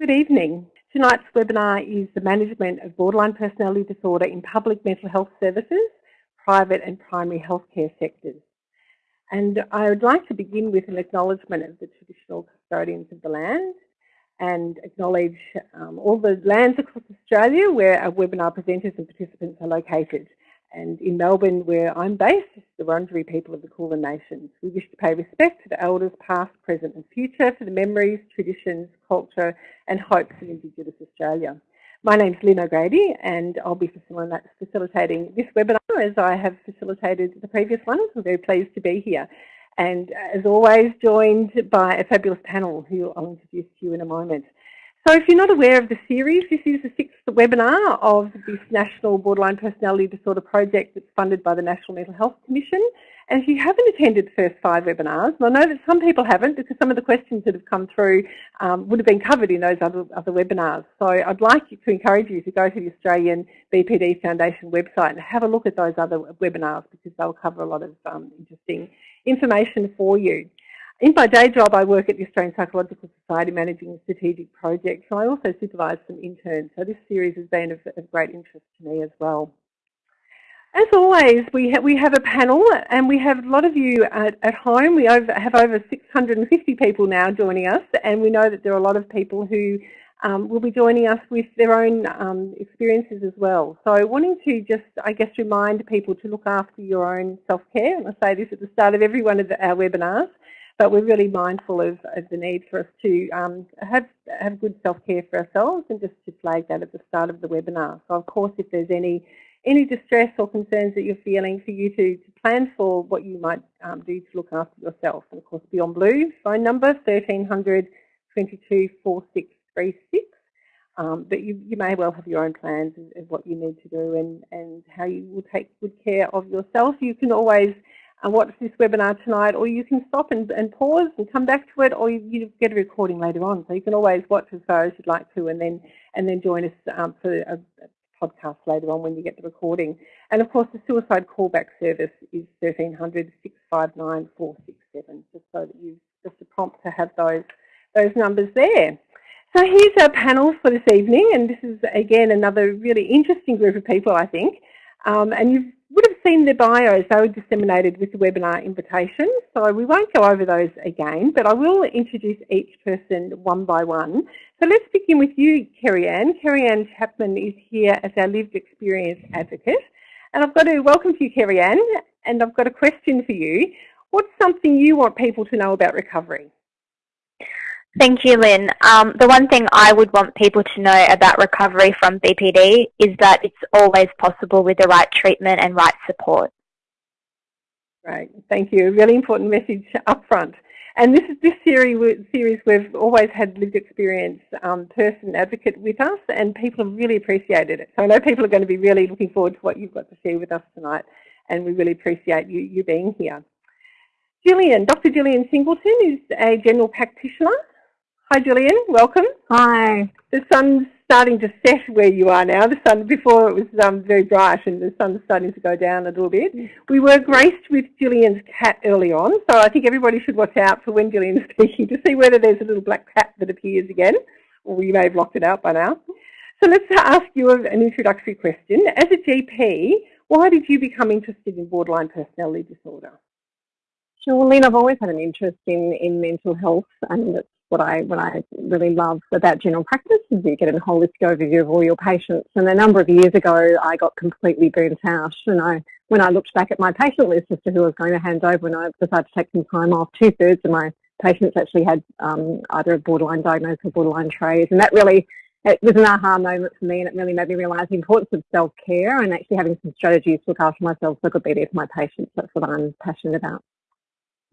Good evening. Tonight's webinar is the management of borderline personality disorder in public mental health services, private and primary healthcare sectors. And I would like to begin with an acknowledgement of the traditional custodians of the land and acknowledge um, all the lands across Australia where our webinar presenters and participants are located. And in Melbourne, where I'm based, the Wurundjeri people of the Kulin Nations. We wish to pay respect to the elders past, present and future for the memories, traditions, culture and hopes of Indigenous Australia. My name is Lynn O'Grady and I'll be facilitating this webinar as I have facilitated the previous ones. I'm very pleased to be here. And uh, as always, joined by a fabulous panel who I'll introduce to you in a moment. So if you're not aware of the series, this is the sixth webinar of this National Borderline Personality Disorder Project that's funded by the National Mental Health Commission. And if you haven't attended the first five webinars, and I know that some people haven't because some of the questions that have come through um, would have been covered in those other, other webinars. So I'd like to encourage you to go to the Australian BPD Foundation website and have a look at those other webinars because they'll cover a lot of um, interesting information for you. In my day job, I work at the Australian Psychological Society managing strategic projects, So I also supervise some interns. So this series has been of, of great interest to me as well. As always, we, ha we have a panel and we have a lot of you at, at home. We over, have over 650 people now joining us and we know that there are a lot of people who um, will be joining us with their own um, experiences as well. So wanting to just, I guess, remind people to look after your own self-care. And I say this at the start of every one of the, our webinars but we're really mindful of, of the need for us to um, have, have good self-care for ourselves and just to flag that at the start of the webinar. So of course if there's any any distress or concerns that you're feeling for you to, to plan for what you might um, do to look after yourself. And of course Beyond Blue phone number 1300 22 4636. Um, but you, you may well have your own plans of, of what you need to do and, and how you will take good care of yourself. You can always and watch this webinar tonight, or you can stop and, and pause and come back to it, or you, you, get a recording later on. So you can always watch as far as you'd like to, and then and then join us um, for a, a, podcast later on when you get the recording. And of course, the suicide callback service is 1300 659 467, just so that you just a prompt to have those those numbers there. So here's our panel for this evening, and this is again another really interesting group of people, I think. Um, and you've would have seen the bios, they were disseminated with the webinar invitation, so we won't go over those again, but I will introduce each person one by one. So let's begin with you, Kerry Ann. Kerry Ann Chapman is here as our lived experience advocate. And I've got to welcome you, Kerry Ann, and I've got a question for you. What's something you want people to know about recovery? Thank you, Lynn. Um, the one thing I would want people to know about recovery from BPD is that it's always possible with the right treatment and right support. Right, thank you. Really important message up front. And this is this series, series we've always had lived experience um, person advocate with us and people have really appreciated it. So I know people are going to be really looking forward to what you've got to share with us tonight and we really appreciate you, you being here. Gillian, Dr. Gillian Singleton is a general practitioner Hi, Gillian. Welcome. Hi. The sun's starting to set where you are now. The sun before it was um, very bright, and the sun's starting to go down a little bit. We were graced with Gillian's cat early on, so I think everybody should watch out for when Gillian's speaking to see whether there's a little black cat that appears again, or you may have locked it out by now. So let's ask you an introductory question. As a GP, why did you become interested in borderline personality disorder? Sure, Lynn, I've always had an interest in, in mental health and it's what I what I really love about general practice is you get a holistic overview of all your patients. And a number of years ago, I got completely burnt out, and I when I looked back at my patient list as to who I was going to hand over, and I decided to take some time off. Two thirds of my patients actually had um, either a borderline diagnosis or borderline traits, and that really it was an aha moment for me, and it really made me realise the importance of self care and actually having some strategies to look after myself so I could be there for my patients. That's what I'm passionate about.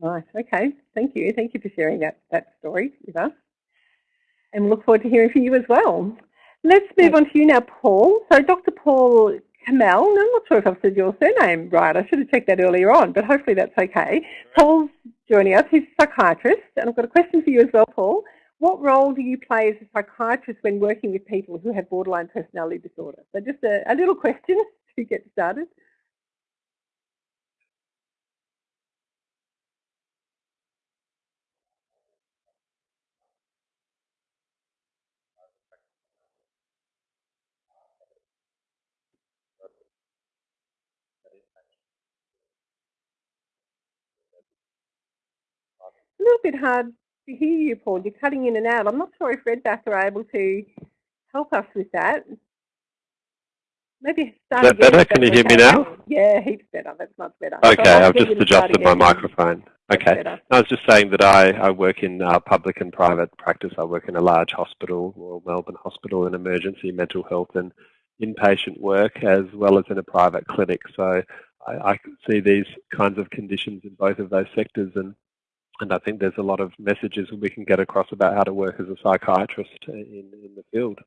Nice. Okay. Thank you. Thank you for sharing that, that story with us. And we look forward to hearing from you as well. Let's move on to you now, Paul. So Dr. Paul Kamel, I'm not sure if I've said your surname right. I should have checked that earlier on, but hopefully that's okay. Paul's joining us. He's a psychiatrist. And I've got a question for you as well, Paul. What role do you play as a psychiatrist when working with people who have borderline personality disorder? So just a, a little question to get started. A little bit hard to hear you, Paul. You're cutting in and out. I'm not sure if Redback are able to help us with that. Maybe start Is that better? Can you hear me now? Yeah, heaps better. That's much better. Okay, So I've just you to start adjusted my microphone. Okay. I was just saying that I, I work in uh, public and private practice. I work in a large hospital, Royal Melbourne Hospital, in emergency mental health and inpatient work, as well as in a private clinic. So I, I can see these kinds of conditions in both of those sectors, and and I think there's a lot of messages we can get across about how to work as a psychiatrist in, in the field.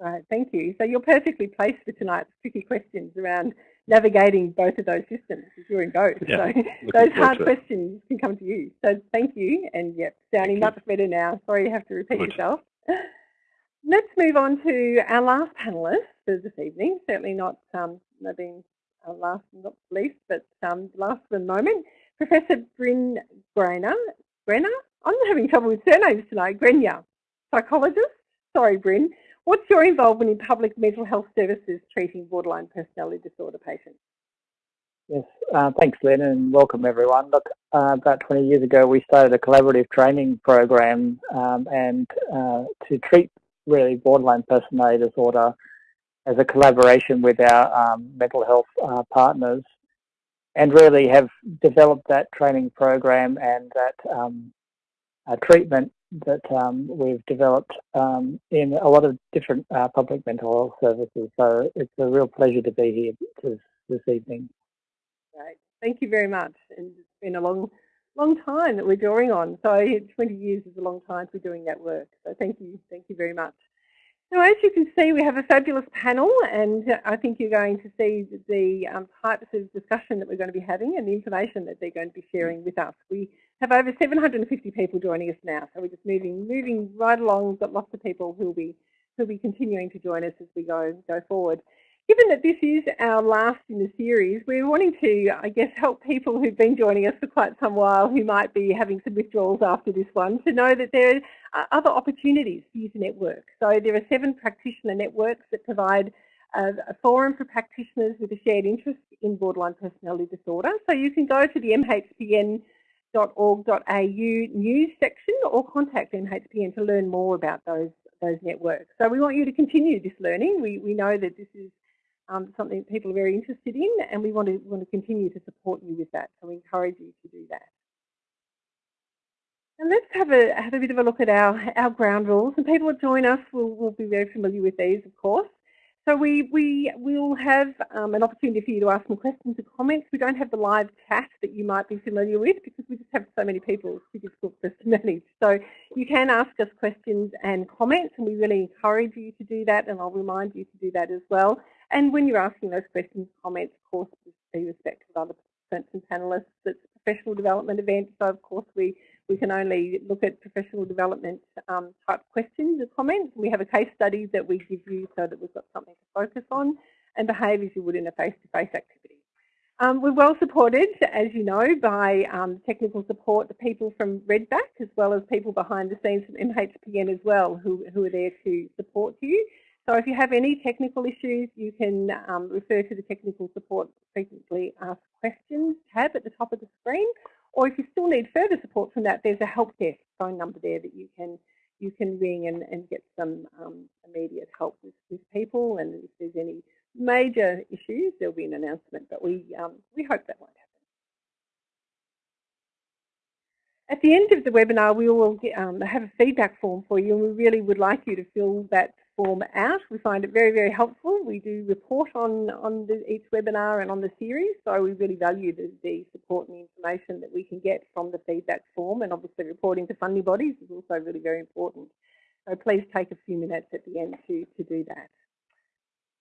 Right, thank you. So you're perfectly placed for tonight's tricky questions around navigating both of those systems you're in both. Yeah, So those hard questions can come to you. So thank you, and yep, sounding much better now. Sorry you have to repeat Good. yourself. Let's move on to our last panellist for this evening. Certainly not um, not being our last, not least, but um, last for the moment. Professor Brin Grainer. Grainer? I'm having trouble with surnames tonight. Grenyer, psychologist. Sorry, Brin. What's your involvement in public mental health services treating borderline personality disorder patients? Yes, uh, thanks, Lynn, and welcome everyone. Look, uh, about 20 years ago, we started a collaborative training program um, and uh, to treat really borderline personality disorder as a collaboration with our um, mental health uh, partners, and really have developed that training program and that um, uh, treatment that um, we've developed um, in a lot of different uh, public mental health services. So it's a real pleasure to be here this, this evening. Right. Thank you very much. And it's been a long, long time that we're drawing on. So 20 years is a long time be doing that work. So thank you. Thank you very much. Now, as you can see, we have a fabulous panel, and I think you're going to see the um, types of discussion that we're going to be having and the information that they're going to be sharing with us. We have over 750 people joining us now, so we're just moving, moving right along. We've got lots of people who'll be, who'll be continuing to join us as we go, go forward. Given that this is our last in the series, we're wanting to, I guess, help people who've been joining us for quite some while who might be having some withdrawals after this one to know that there are other opportunities for you to network. So there are seven practitioner networks that provide a, forum for practitioners with a shared interest in borderline personality disorder. So you can go to the mhpn.org.au news section or contact MHPN to learn more about those, those networks. So we want you to continue this learning. We, we know that this is um, something people are very interested in and we want to, want to continue to support you with that. So we encourage you to do that. And let's have a, have a bit of a look at our, our ground rules. And people that join us will, will be very familiar with these, of course. So we, we will have um, an opportunity for you to ask some questions and comments. We don't have the live chat that you might be familiar with because we just have so many people, it's difficult for us to manage. So you can ask us questions and comments and we really encourage you to do that and I'll remind you to do that as well. And when you're asking those questions, comments, of course, be respectful of other participants and panellists. It's a professional development event, so of course we, we can only look at professional development um, type questions and comments. We have a case study that we give you so that we've got something to focus on and behave as you would in a face-to-face -face activity. Um, we're well supported, as you know, by um, technical support, the people from Redback, as well as people behind the scenes from MHPN as well, who, who are there to support you. So if you have any technical issues, you can um, refer to the technical support frequently asked questions tab at the top of the screen. Or if you still need further support from that, there's a help desk phone number there that you can you can ring and, and get some um, immediate help with, with people. And if there's any major issues, there'll be an announcement. But we um, we hope that won't happen. At the end of the webinar, we will get, um, have a feedback form for you, and we really would like you to fill that form out. We find it very, very helpful. We do report on, on the, each webinar and on the series, so we really value the, the support and the information that we can get from the feedback form, and obviously reporting to funding bodies is also really very important. So please take a few minutes at the end to, to do that.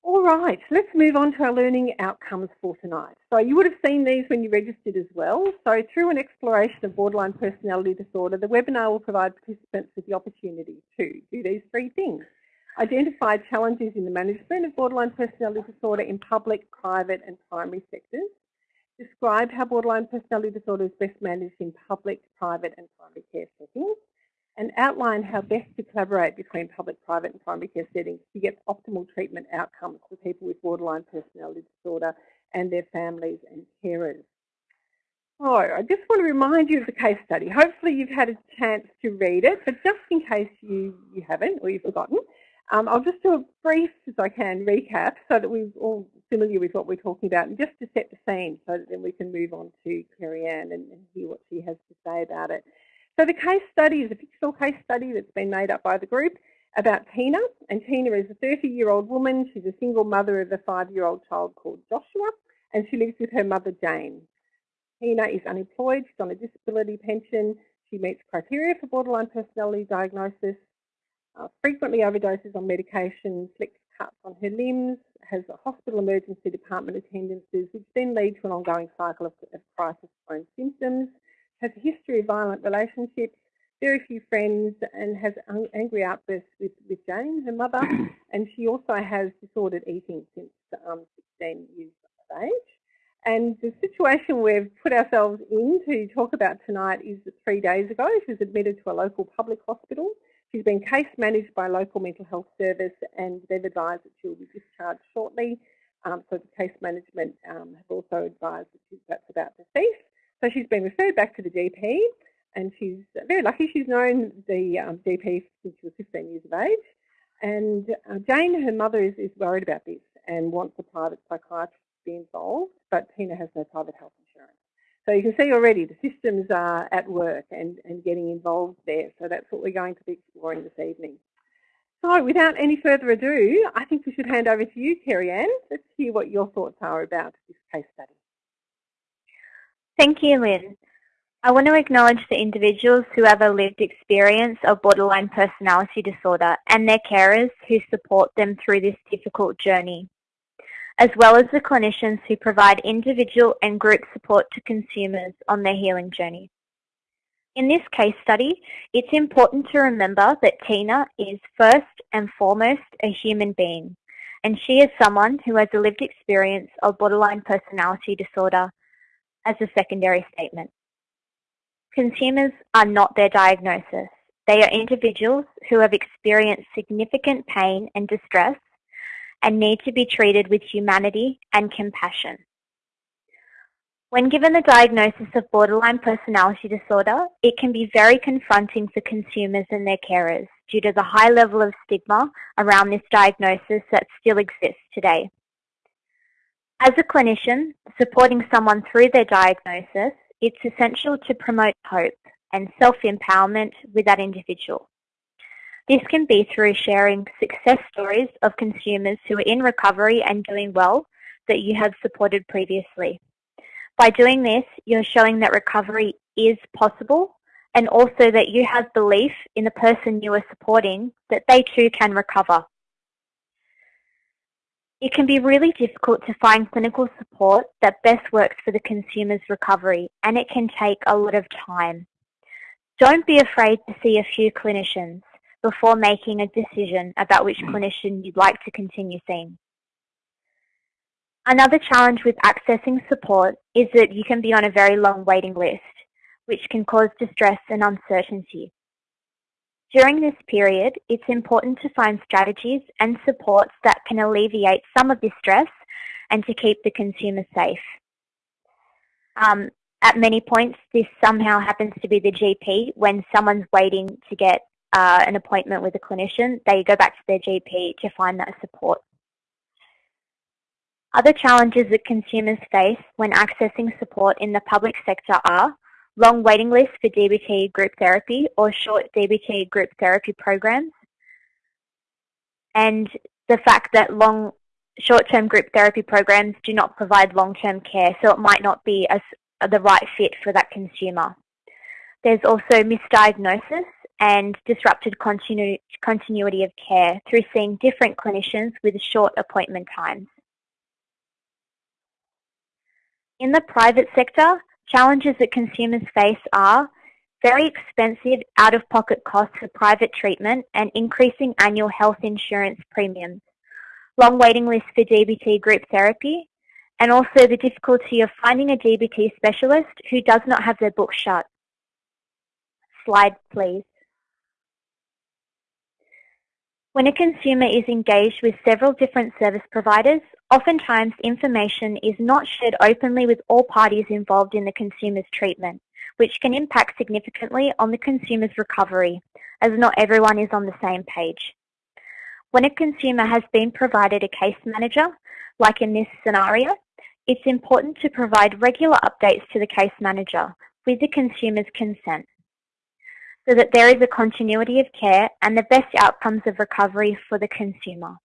All right, let's move on to our learning outcomes for tonight. So you would have seen these when you registered as well. So through an exploration of borderline personality disorder, the webinar will provide participants with the opportunity to do these three things. Identify challenges in the management of borderline personality disorder in public, private and primary sectors. Describe how borderline personality disorder is best managed in public, private and primary care settings and outline how best to collaborate between public, private and primary care settings to get optimal treatment outcomes for people with borderline personality disorder and their families and carers. So I just want to remind you of the case study. Hopefully you've had a chance to read it, but just in case you, you haven't or you've forgotten, um, I'll just do a brief, as I can, recap so that we're all familiar with what we're talking about and just to set the scene so that then we can move on to Kerry-Ann and, and hear what she has to say about it. So the case study is a fictional case study that's been made up by the group about Tina. And Tina is a 30-year-old woman. She's a single mother of a five-year-old child called Joshua, and she lives with her mother, Jane. Tina is unemployed. She's on a disability pension. She meets criteria for borderline personality diagnosis, uh, frequently overdoses on medication, flicks cuts on her limbs, has hospital emergency department attendances, which then lead to an ongoing cycle of, of crisis-prone symptoms, has a history of violent relationships, very few friends, and has angry outbursts with, with Jane, her mother, and she also has disordered eating since um, 16 years of age. And the situation we've put ourselves in to talk about tonight is that three days ago she was admitted to a local public hospital. She's been case managed by local mental health service and they've advised that she'll be discharged shortly. Um, so the case management um, have also advised that she's, that's about to cease. So she's been referred back to the GP and she's very lucky. She's known the um, GP since she was 15 years of age. And uh, Jane, her mother, is, is worried about this and wants a private psychiatrist to be involved, but Tina has no private health. So you can see already the systems are at work and, and getting involved there. So that's what we're going to be exploring this evening. So without any further ado, I think we should hand over to you, Kerry-Ann. Let's hear what your thoughts are about this case study. Thank you, Lynn. I want to acknowledge the individuals who have a lived experience of borderline personality disorder and their carers who support them through this difficult journey as well as the clinicians who provide individual and group support to consumers on their healing journey. In this case study, it's important to remember that Tina is first and foremost a human being, and she is someone who has a lived experience of borderline personality disorder as a secondary statement. Consumers are not their diagnosis. They are individuals who have experienced significant pain and distress and need to be treated with humanity and compassion. When given the diagnosis of borderline personality disorder, it can be very confronting for consumers and their carers due to the high level of stigma around this diagnosis that still exists today. As a clinician, supporting someone through their diagnosis, it's essential to promote hope and self-empowerment with that individual. This can be through sharing success stories of consumers who are in recovery and doing well that you have supported previously. By doing this, you're showing that recovery is possible and also that you have belief in the person you are supporting that they too can recover. It can be really difficult to find clinical support that best works for the consumer's recovery and it can take a lot of time. Don't be afraid to see a few clinicians before making a decision about which mm. clinician you'd like to continue seeing. Another challenge with accessing support is that you can be on a very long waiting list, which can cause distress and uncertainty. During this period, it's important to find strategies and supports that can alleviate some of this stress and to keep the consumer safe. Um, at many points, this somehow happens to be the GP when someone's waiting to get uh, an appointment with a clinician, they go back to their GP to find that support. Other challenges that consumers face when accessing support in the public sector are long waiting lists for DBT group therapy or short DBT group therapy programs, and the fact that long short-term group therapy programs do not provide long-term care, so it might not be as, the right fit for that consumer. There's also misdiagnosis and disrupted continu continuity of care through seeing different clinicians with short appointment times. In the private sector, challenges that consumers face are very expensive out-of-pocket costs for private treatment and increasing annual health insurance premiums, long waiting lists for DBT group therapy, and also the difficulty of finding a DBT specialist who does not have their book shut. Slide, please. When a consumer is engaged with several different service providers, oftentimes information is not shared openly with all parties involved in the consumer's treatment, which can impact significantly on the consumer's recovery, as not everyone is on the same page. When a consumer has been provided a case manager, like in this scenario, it's important to provide regular updates to the case manager with the consumer's consent so that there is a continuity of care and the best outcomes of recovery for the consumer.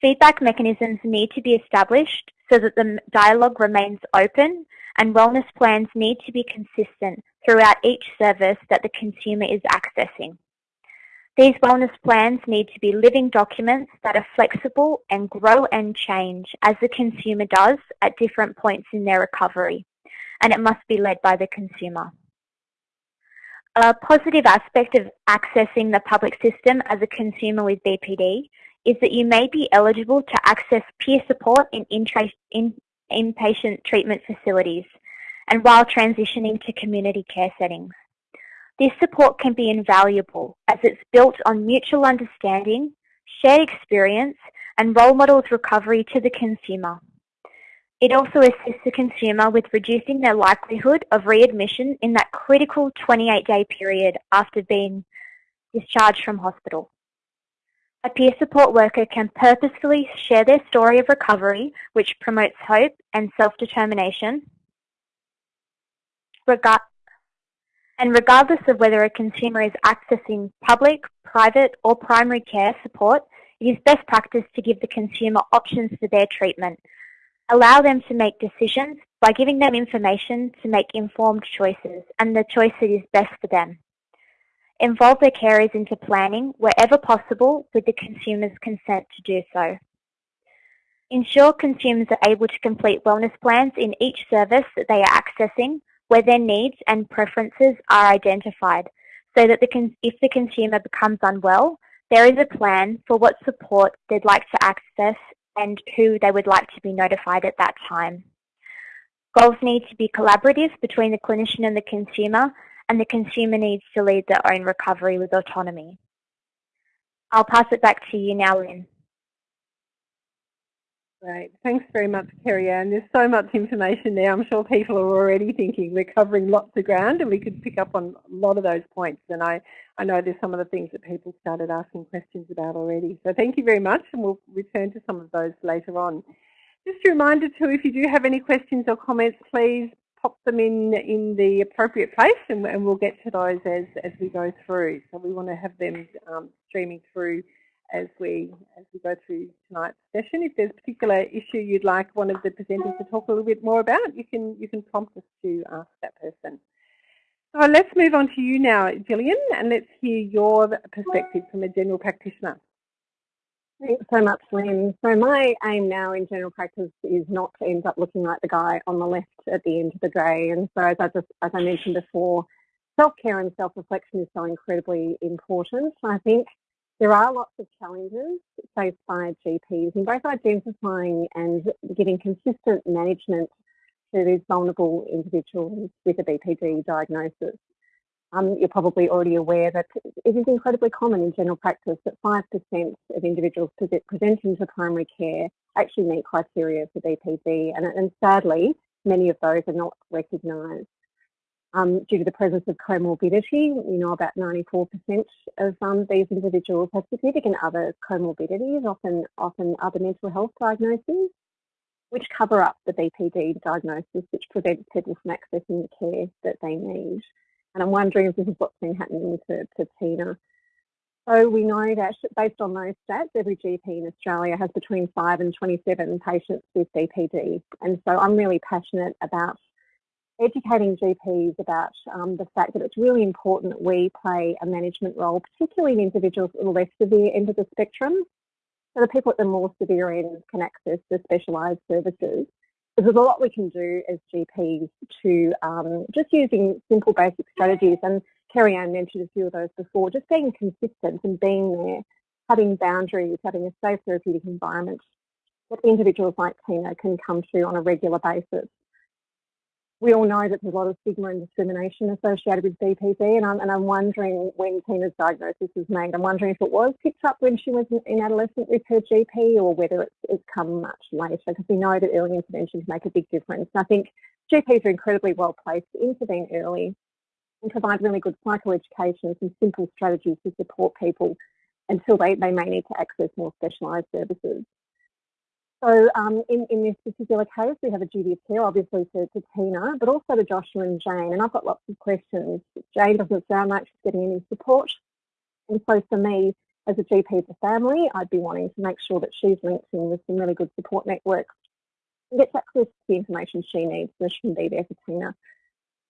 Feedback mechanisms need to be established so that the dialogue remains open and wellness plans need to be consistent throughout each service that the consumer is accessing. These wellness plans need to be living documents that are flexible and grow and change as the consumer does at different points in their recovery, and it must be led by the consumer. A positive aspect of accessing the public system as a consumer with BPD is that you may be eligible to access peer support in, in inpatient treatment facilities and while transitioning to community care settings. This support can be invaluable as it's built on mutual understanding, shared experience and role models recovery to the consumer. It also assists the consumer with reducing their likelihood of readmission in that critical 28-day period after being discharged from hospital. A peer support worker can purposefully share their story of recovery, which promotes hope and self-determination. And regardless of whether a consumer is accessing public, private or primary care support, it is best practice to give the consumer options for their treatment, Allow them to make decisions by giving them information to make informed choices and the choice that is best for them. Involve their carers into planning wherever possible with the consumer's consent to do so. Ensure consumers are able to complete wellness plans in each service that they are accessing where their needs and preferences are identified so that the if the consumer becomes unwell, there is a plan for what support they'd like to access and who they would like to be notified at that time. Goals need to be collaborative between the clinician and the consumer, and the consumer needs to lead their own recovery with autonomy. I'll pass it back to you now, Lynn. Great. Thanks very much, Kerry Ann. There's so much information there. I'm sure people are already thinking we're covering lots of ground and we could pick up on a lot of those points. And I, I know there's some of the things that people started asking questions about already. So thank you very much and we'll return to some of those later on. Just a reminder too, if you do have any questions or comments, please pop them in in the appropriate place and, and we'll get to those as, as we go through. So we want to have them um, streaming through as we as we go through tonight's session. If there's a particular issue you'd like one of the presenters to talk a little bit more about, you can you can prompt us to ask that person. So let's move on to you now, Gillian, and let's hear your perspective from a general practitioner. Thanks so much, Lynn. So my aim now in general practice is not to end up looking like the guy on the left at the end of the day. And so as I just as I mentioned before, self-care and self-reflection is so incredibly important. I think there are lots of challenges faced by GPs in both identifying and giving consistent management to these vulnerable individuals with a BPD diagnosis. Um, you're probably already aware that it is incredibly common in general practice that 5% of individuals presenting to primary care actually meet criteria for BPD and, and sadly many of those are not recognised. Um, due to the presence of comorbidity, we know about 94% of um, these individuals have significant other comorbidities, often, often other mental health diagnoses, which cover up the BPD diagnosis, which prevents people from accessing the care that they need. And I'm wondering if this is what's been happening to, to Tina. So we know that based on those stats, every GP in Australia has between 5 and 27 patients with BPD. And so I'm really passionate about educating GPs about um, the fact that it's really important that we play a management role, particularly in individuals at the less severe end of the spectrum. So the people at the more severe end can access the specialised services. There's a lot we can do as GPs to um, just using simple basic strategies, and Kerry Ann mentioned a few of those before, just being consistent and being there, having boundaries, having a safe therapeutic environment that individuals like Tina can come to on a regular basis we all know that there's a lot of stigma and discrimination associated with BPD, and I'm, and I'm wondering when Tina's diagnosis was made, I'm wondering if it was picked up when she was in adolescent with her GP or whether it's, it's come much later, because we know that early interventions make a big difference. And I think GPs are incredibly well placed to intervene early and provide really good psychoeducation and some simple strategies to support people until they, they may need to access more specialised services. So um, in, in this particular case, we have a duty of care, obviously, to, to Tina, but also to Joshua and Jane. And I've got lots of questions. Jane doesn't sound like she's getting any support. And so for me, as a GP the family, I'd be wanting to make sure that she's linked in with some really good support networks and gets access to the information she needs so she can be there for Tina.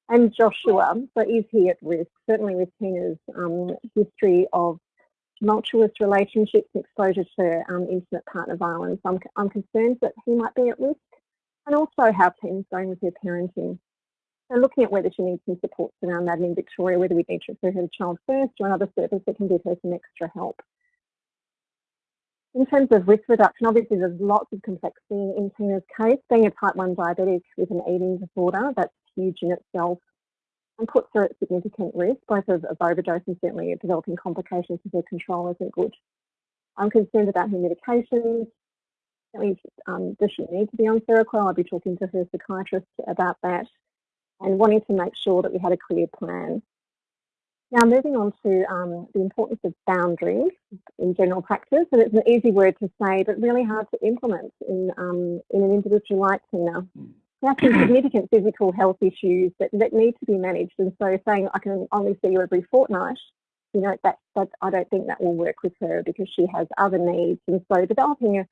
And Joshua, so is he at risk? Certainly with Tina's um, history of tumultuous relationships and exposure to um, intimate partner violence, I'm, I'm concerned that he might be at risk and also how Tina's going with her parenting. So looking at whether she needs some supports around that in Victoria, whether we need to refer her to Child First or another service that can give her some extra help. In terms of risk reduction, obviously there's lots of complexity in, in Tina's case. Being a type 1 diabetic with an eating disorder, that's huge in itself and puts her at significant risk, both of, of overdose and certainly developing complications if her control isn't good. I'm concerned about her medications. Um, does she need to be on Seroquel? I'll be talking to her psychiatrist about that and wanting to make sure that we had a clear plan. Now moving on to um, the importance of boundaries in general practice, and it's an easy word to say, but really hard to implement in, um, in an individual like Tina. Are some significant physical health issues that, that need to be managed. And so saying I can only see you every fortnight, you know, that, that I don't think that will work with her because she has other needs. And so developing a,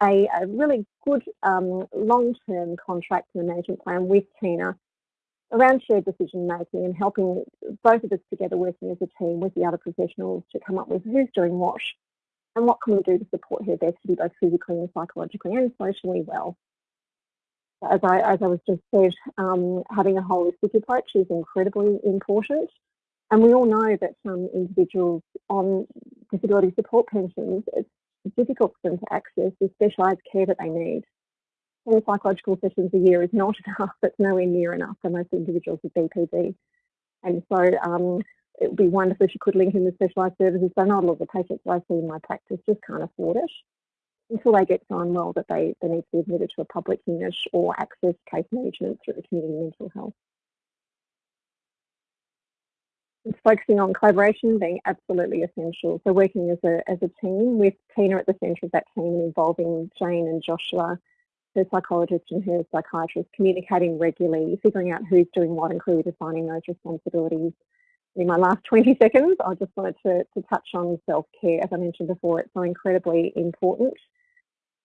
a, a really good um, long-term contract and management plan with Tina around shared decision making and helping both of us together working as a team with the other professionals to come up with who's doing what and what can we do to support her best to be both physically and psychologically and socially well as I, as I was just said, um, having a holistic approach is incredibly important. And we all know that some individuals on disability support pensions, it's difficult for them to access the specialised care that they need. 10 psychological sessions a year is not enough, it's nowhere near enough for most individuals with BPD. And so um, it would be wonderful if you could link in with specialised services, but not a lot of the patients I see in my practice just can't afford it until they get so unwell that they, they need to be admitted to a public unit or access case management through the community mental health. It's focusing on collaboration being absolutely essential. So working as a, as a team with Tina at the centre of that team and involving Jane and Joshua, her psychologist and her psychiatrist, communicating regularly, figuring out who's doing what and clearly defining those responsibilities. In my last 20 seconds, I just wanted to, to touch on self-care. As I mentioned before, it's so incredibly important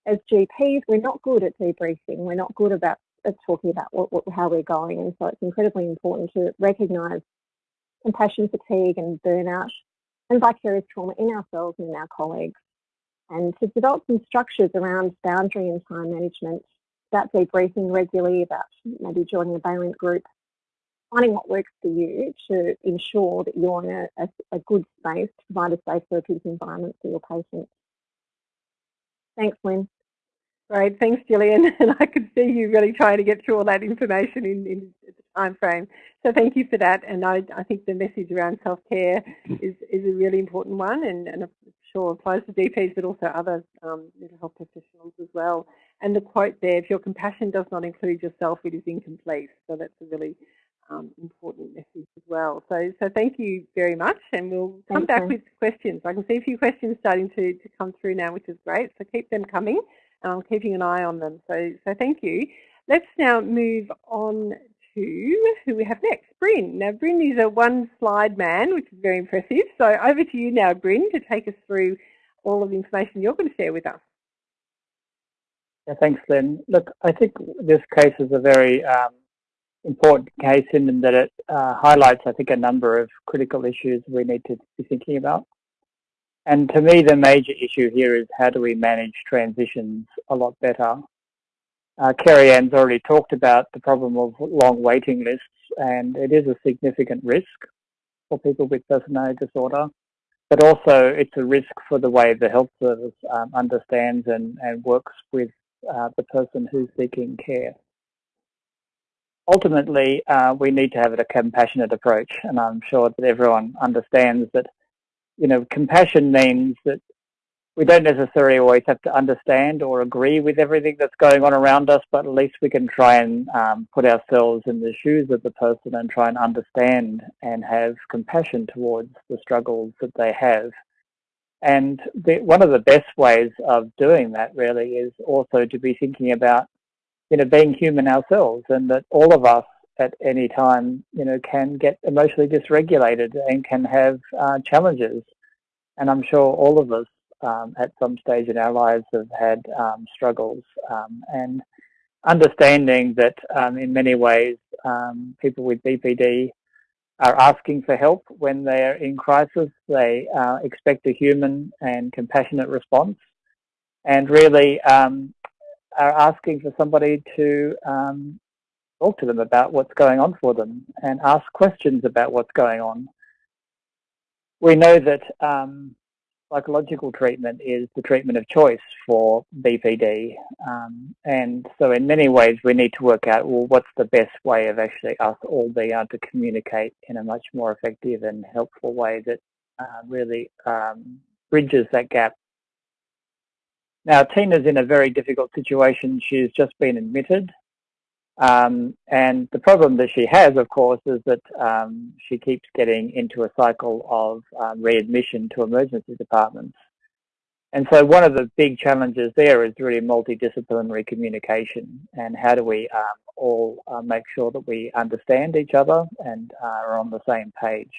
as GPs, we're not good at debriefing. We're not good about at talking about what, what, how we're going. And so it's incredibly important to recognise compassion fatigue and burnout and vicarious trauma in ourselves and in our colleagues. And to develop some structures around boundary and time management, about debriefing regularly, about maybe joining a Balint group, finding what works for you to ensure that you're in a, a, a good space to provide a safe therapeutic environment for your patients. Thanks, Lynn. Great, thanks Gillian. And I could see you really trying to get through all that information in, in the time frame. So thank you for that. And I, I think the message around self-care is, is a really important one and, and I'm sure applies to GPs but also other um, mental health professionals as well. And the quote there, if your compassion does not include yourself, it is incomplete. So that's a really um, important message as well. So, so thank you very much, and we'll come back with questions. I can see a few questions starting to, to come through now, which is great. So keep them coming. I'm keeping an eye on them. So, so thank you. Let's now move on to who we have next, Brin. Now, Brin is a one-slide man, which is very impressive. So over to you now, Brin, to take us through all of the information you're going to share with us. Yeah, thanks, Lynn. Look, I think this case is a very um, important case in that it uh, highlights, I think, a number of critical issues we need to be thinking about. And to me, the major issue here is how do we manage transitions a lot better. Uh, Kerry Ann's already talked about the problem of long waiting lists, and it is a significant risk for people with personality disorder, but also it's a risk for the way the health service um, understands and, and works with uh, the person who's seeking care. ultimately, uh, we need to have a compassionate approach, and I'm sure that everyone understands that. You know, compassion means that we don't necessarily always have to understand or agree with everything that's going on around us, but at least we can try and um, put ourselves in the shoes of the person and try and understand and have compassion towards the struggles that they have. And the, one of the best ways of doing that really is also to be thinking about, you know, being human ourselves and that all of us at any time, you know, can get emotionally dysregulated and can have uh, challenges. And I'm sure all of us um, at some stage in our lives have had um, struggles um, and understanding that um, in many ways um, people with BPD are asking for help when they're in crisis. They uh, expect a human and compassionate response and really um, are asking for somebody to talk to them about what's going on for them and ask questions about what's going on. We know that um, psychological treatment is the treatment of choice for BPD. Um, and so in many ways we need to work out, well, what's the best way of actually us all being able to communicate in a much more effective and helpful way that uh, really um, bridges that gap. Now, Tina's in a very difficult situation. She's just been admitted um, and the problem that she has, of course, is that um, she keeps getting into a cycle of um, readmission to emergency departments. And so one of the big challenges there is really multidisciplinary communication and how do we um, all uh, make sure that we understand each other and uh, are on the same page.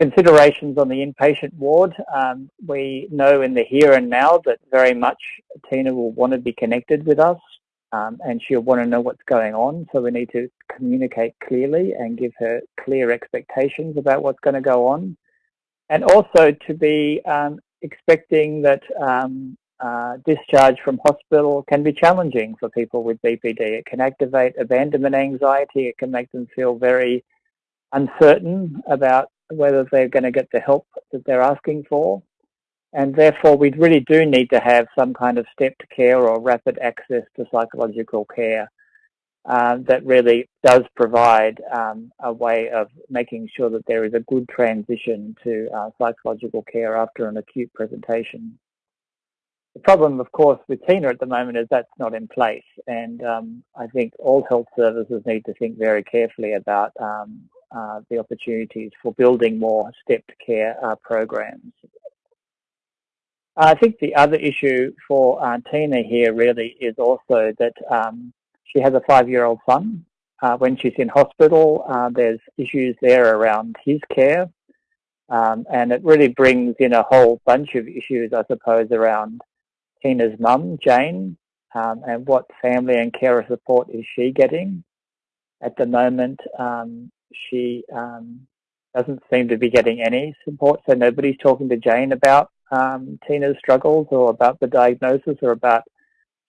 Considerations on the inpatient ward. Um, we know in the here and now that very much Tina will want to be connected with us um, and she'll want to know what's going on. So we need to communicate clearly and give her clear expectations about what's going to go on. And also to be um, expecting that um, uh, discharge from hospital can be challenging for people with BPD. It can activate abandonment anxiety. It can make them feel very uncertain about whether they're going to get the help that they're asking for. And therefore, we really do need to have some kind of stepped care or rapid access to psychological care um, that really does provide um, a way of making sure that there is a good transition to uh, psychological care after an acute presentation. The problem, of course, with Tina at the moment is that's not in place. And um, I think all health services need to think very carefully about um, uh, the opportunities for building more stepped care uh, programs. I think the other issue for uh, Tina here really is also that um, she has a five-year-old son. Uh, when she's in hospital, uh, there's issues there around his care. Um, and it really brings in a whole bunch of issues, I suppose, around Tina's mum, Jane, um, and what family and carer support is she getting. At the moment, um, she um, doesn't seem to be getting any support, so nobody's talking to Jane about um, Tina's struggles or about the diagnosis or about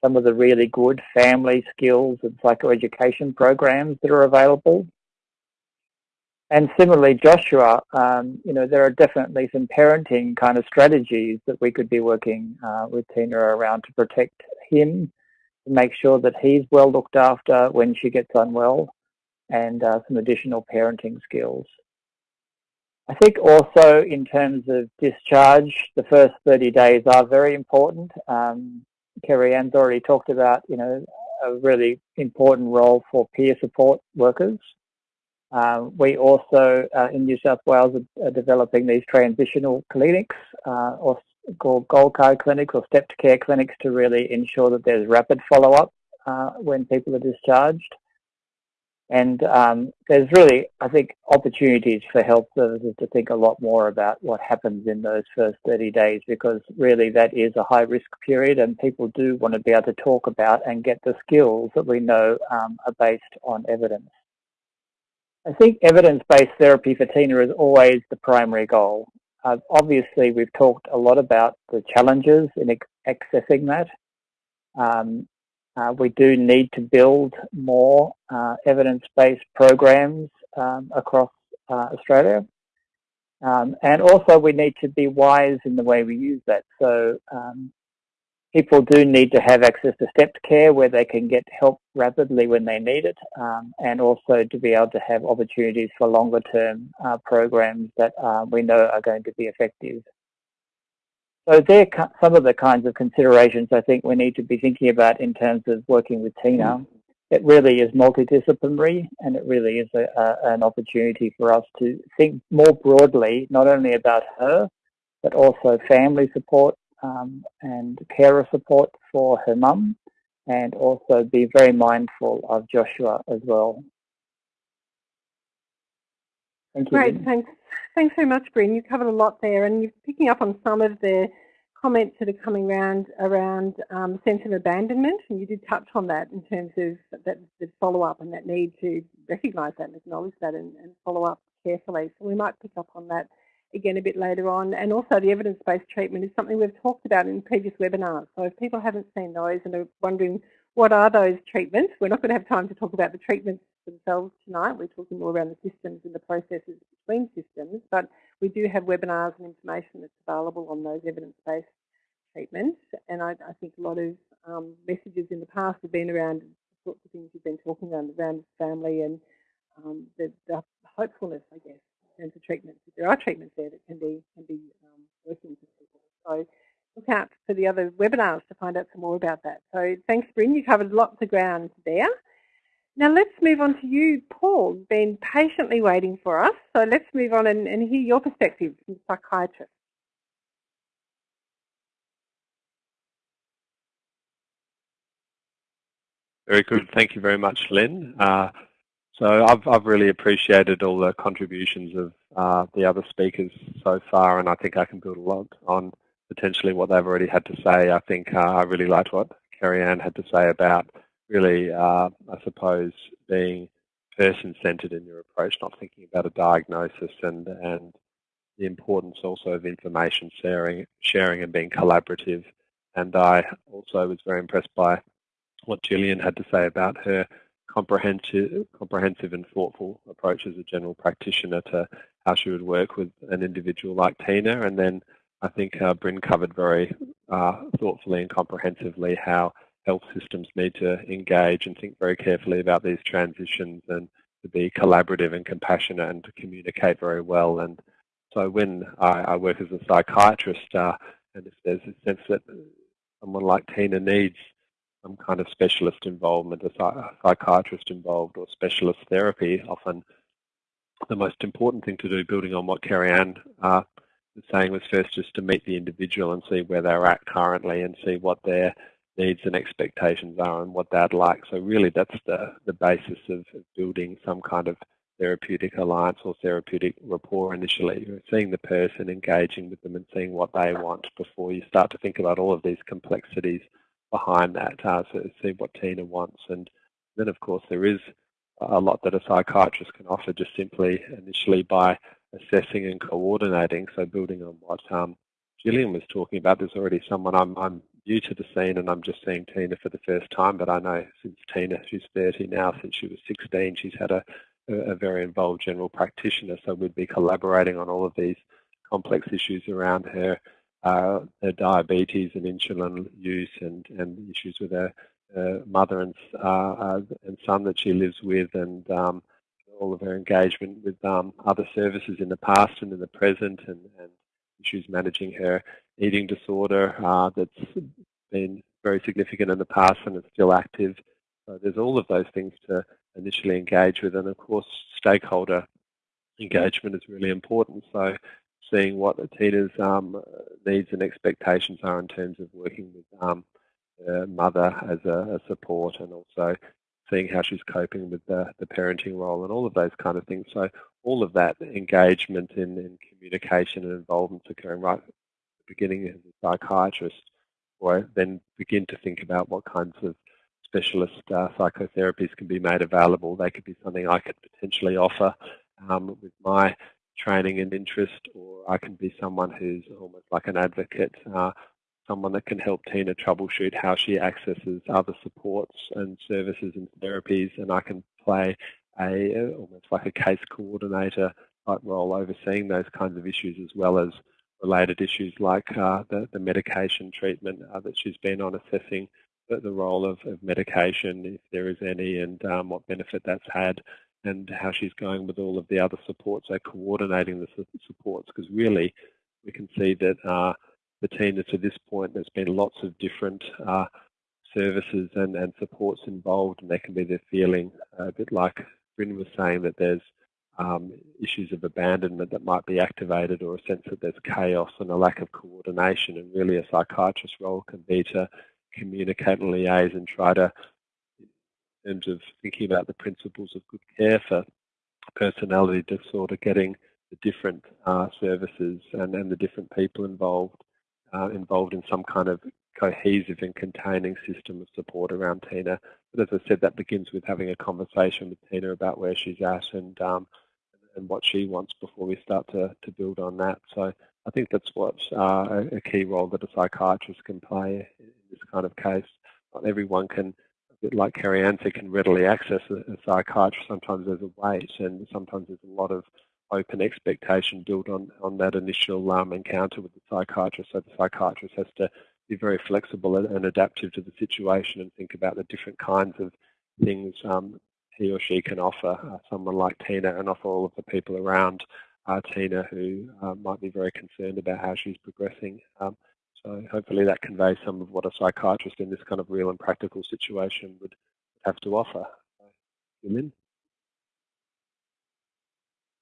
some of the really good family skills and psychoeducation programs that are available. And similarly, Joshua, um, you know, there are definitely some parenting kind of strategies that we could be working uh, with Tina around to protect him, to make sure that he's well looked after when she gets unwell, and uh, some additional parenting skills. I think also in terms of discharge, the first 30 days are very important. Um, Kerry Ann's already talked about, you know, a really important role for peer support workers. Uh, we also, uh, in New South Wales, are, are developing these transitional clinics uh, or called gold card clinics or stepped care clinics to really ensure that there's rapid follow-up uh, when people are discharged. And um, there's really, I think, opportunities for health services to think a lot more about what happens in those first 30 days because really that is a high risk period and people do want to be able to talk about and get the skills that we know um, are based on evidence. I think evidence-based therapy for Tina is always the primary goal. Uh, obviously, we've talked a lot about the challenges in accessing that. Um, uh, we do need to build more uh, evidence-based programs um, across uh, Australia. Um, and also we need to be wise in the way we use that. So um, people do need to have access to stepped care where they can get help rapidly when they need it um, and also to be able to have opportunities for longer term uh, programs that uh, we know are going to be effective. So there are some of the kinds of considerations I think we need to be thinking about in terms of working with Tina. It really is multidisciplinary and it really is a, a, an opportunity for us to think more broadly, not only about her, but also family support, um, and carer support for her mum and also be very mindful of Joshua as well. Thank you. Great, thanks. Thanks very much, Brin. You covered a lot there and you're picking up on some of the comments that are coming around around um, sense of abandonment and you did touch on that in terms of that the follow-up and that need to recognise that and acknowledge that and, and follow up carefully. So we might pick up on that again a bit later on. And also the evidence-based treatment is something we've talked about in previous webinars. So if people haven't seen those and are wondering what are those treatments, we're not going to have time to talk about the treatments themselves tonight. We're talking more around the systems and the processes between systems, but we do have webinars and information that's available on those evidence-based treatments. And I, I, think a lot of um, messages in the past have been around the sorts of things you've been talking around, around family and um, the, the hopefulness, I guess, in terms of treatments. There are treatments there that can be can be um, working for people. So look out for the other webinars to find out some more about that. So thanks, Brin. You covered lots of ground there. Now let's move on to you, Paul, been patiently waiting for us. So let's move on and, and hear your perspective from psychiatrist. Very good. Thank you very much, Lynn. Uh, so I've, I've really appreciated all the contributions of uh, the other speakers so far, and I think I can build a lot on potentially what they've already had to say. I think uh, I really liked what Carrie Ann had to say about really, uh, I suppose, being person-centered in your approach, not thinking about a diagnosis and, and the importance also of information sharing, sharing and being collaborative. And I also was very impressed by what Gillian had to say about her comprehensive, comprehensive and thoughtful approach as a general practitioner to how she would work with an individual like Tina. And then I think uh, Brin covered very uh, thoughtfully and comprehensively how health systems need to engage and think very carefully about these transitions and to be collaborative and compassionate and to communicate very well. And so when I, I work as a psychiatrist, uh, and if there's a sense that someone like Tina needs some kind of specialist involvement, a psychiatrist involved or specialist therapy, often the most important thing to do, building on what Kerry-Ann uh, was saying, was first just to meet the individual and see where they're at currently and see what their needs and expectations are and what they'd like. So really that's the, the basis of building some kind of therapeutic alliance or therapeutic rapport initially. You're seeing the person, engaging with them and seeing what they want before you start to think about all of these complexities behind that uh, to see what Tina wants. And then, of course, there is a lot that a psychiatrist can offer just simply initially by assessing and coordinating. So building on what um, Gillian was talking about, there's already someone I'm, I'm new to the scene and I'm just seeing Tina for the first time, but I know since Tina, she's 30 now, since she was 16, she's had a, a very involved general practitioner. So we'd be collaborating on all of these complex issues around her uh, diabetes and insulin use and, and issues with her uh, mother and, uh, and son that she lives with and um, all of her engagement with um, other services in the past and in the present and, and issues managing her eating disorder uh, that's been very significant in the past and it's still active. So there's all of those things to initially engage with and of course stakeholder engagement is really important. So seeing what Tina's um, needs and expectations are in terms of working with um, her mother as a, a, support and also seeing how she's coping with the, the parenting role and all of those kind of things. So all of that engagement in, in communication and involvement occurring right the beginning as a psychiatrist or then begin to think about what kinds of specialist uh, psychotherapies can be made available. They could be something I could potentially offer um, with my training and interest, or I can be someone who's almost like an advocate, uh, someone that can help Tina troubleshoot how she accesses other supports and services and therapies, and I can play a almost like a case coordinator type role overseeing those kinds of issues as well as related issues like uh, the, the medication treatment uh, that she's been on assessing the, the role of, of, medication, if there is any, and um, what benefit that's had, and how she's going with all of the other supports, so coordinating the supports, because really we can see that uh, the team to this point, there's been lots of different uh, services and, and supports involved, and there can be the feeling, uh, a bit like Brin was saying, that there's um, issues of abandonment that might be activated or a sense that there's chaos and a lack of coordination and really a psychiatrist's role can be to communicate and liaise and try to, in terms of thinking about the principles of good care for personality disorder, getting the different uh, services and, and the different people involved uh, involved in some kind of cohesive and containing system of support around Tina. But as I said, that begins with having a conversation with Tina about where she's at and um, and what she wants before we start to, to build on that. So I think that's what uh, a key role that a psychiatrist can play in this kind of case. Not everyone can, like Carrie Ann can readily access a, a psychiatrist. Sometimes there's a wait and sometimes there's a lot of open expectation built on, on that initial um, encounter with the psychiatrist. So the psychiatrist has to be very flexible and, and, adaptive to the situation and think about the different kinds of things um, he or she can offer uh, someone like Tina and offer all of the people around uh, Tina who uh, might be very concerned about how she's progressing. Um, so hopefully that conveys some of what a psychiatrist in this kind of real and practical situation would have to offer. Lynn?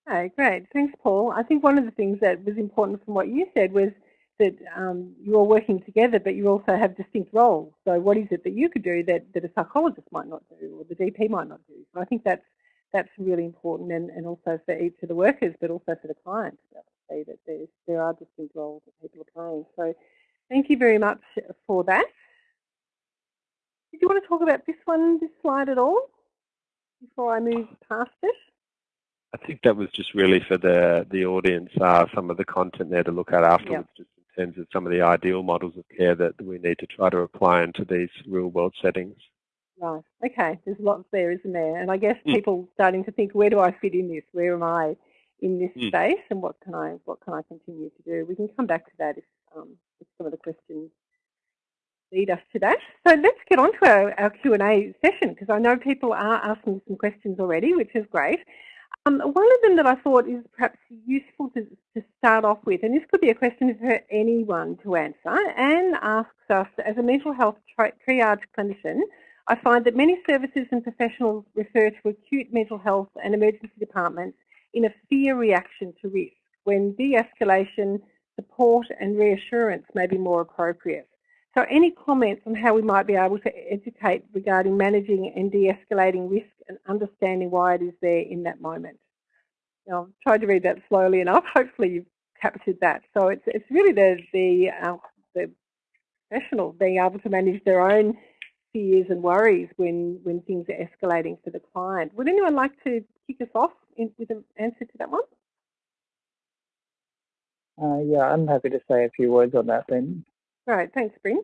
Okay, great. Thanks, Paul. I think one of the things that was important from what you said was that um, you're working together, but you also have distinct roles. So what is it that you could do that, that a psychologist might not do or the GP might not do? So I think that's that's really important and, and also for each of the workers, but also for the client to see that there's, there are distinct roles that people are playing. So thank you very much for that. Did you want to talk about this one, this slide at all, before I move past it? I think that was just really for the the audience, uh, some of the content there to look at afterwards, yep. just terms of some of the ideal models of care that we need to try to apply into these real world settings. Right. Okay. There's lots there, isn't there? And I guess mm. people starting to think, where do I fit in this? Where am I in this mm. space? And what can I what can I continue to do? We can come back to that if, um, if some of the questions lead us to that. So let's get on to our, our Q&A session because I know people are asking some questions already, which is great. Um, one of them that I thought is perhaps useful to, to start off with, and this could be a question for anyone to answer, Anne asks us, as a mental health tri triage clinician, I find that many services and professionals refer to acute mental health and emergency departments in a fear reaction to risk, when de-escalation, support and reassurance may be more appropriate. So any comments on how we might be able to educate regarding managing and de-escalating risk and understanding why it is there in that moment? Now, I've tried to read that slowly enough. Hopefully you've captured that. So it's, it's really the, the, uh, the professional being able to manage their own fears and worries when, when things are escalating for the client. Would anyone like to kick us off in, with an answer to that one? Uh, yeah, I'm happy to say a few words on that then. All right, thanks, Brin.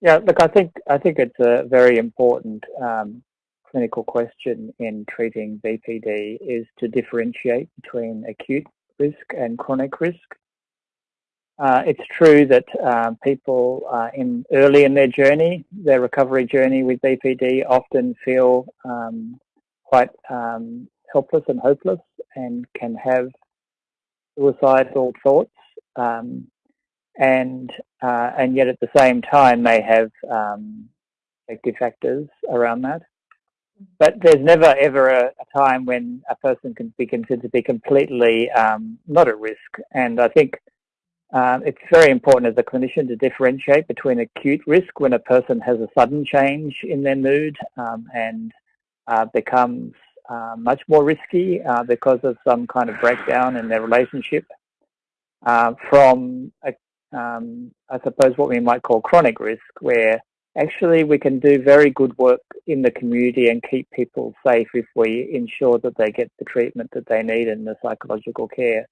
Yeah, look, I think I think it's a very important um, clinical question in treating BPD is to differentiate between acute risk and chronic risk. Uh, it's true that uh, people uh, in early in their journey, their recovery journey with BPD, often feel um, quite um, helpless and hopeless, and can have suicidal thoughts. Um, and uh, and yet at the same time they have um, factors around that. But there's never ever a, a, time when a person can be considered to be completely um, not at risk. And I think um, it's very important as a clinician to differentiate between acute risk when a person has a sudden change in their mood um, and uh, becomes uh, much more risky uh, because of some kind of breakdown in their relationship uh, from a um, I suppose, what we might call chronic risk, where actually we can do very good work in the community and keep people safe if we ensure that they get the treatment that they need and the psychological care.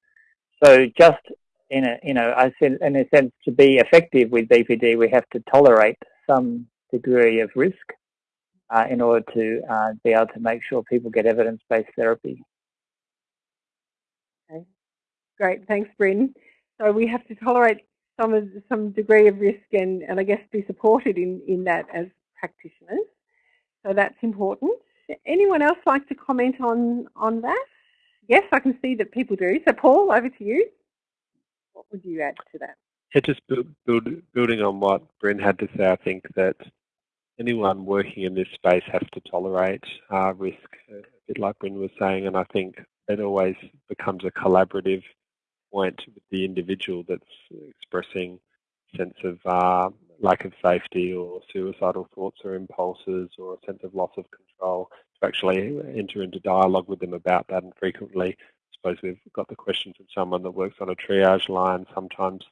So just in a, you know, I said in a sense, to be effective with BPD, we have to tolerate some degree of risk uh, in order to uh, be able to make sure people get evidence-based therapy. Okay. Great, thanks, Brin. So we have to tolerate some some degree of risk and, and I guess be supported in, in that as practitioners. So that's important. Anyone else like to comment on, on that? Yes, I can see that people do. So Paul, over to you. What would you add to that? Yeah, just build, build, building on what Brin had to say, I think that anyone working in this space has to tolerate uh, risk, a bit like Brin was saying, and I think it always becomes a collaborative point with the individual that's expressing sense of uh, lack of safety or suicidal thoughts or impulses or a sense of loss of control to actually enter into dialogue with them about that. And frequently I suppose we've got the question from someone that works on a triage line sometimes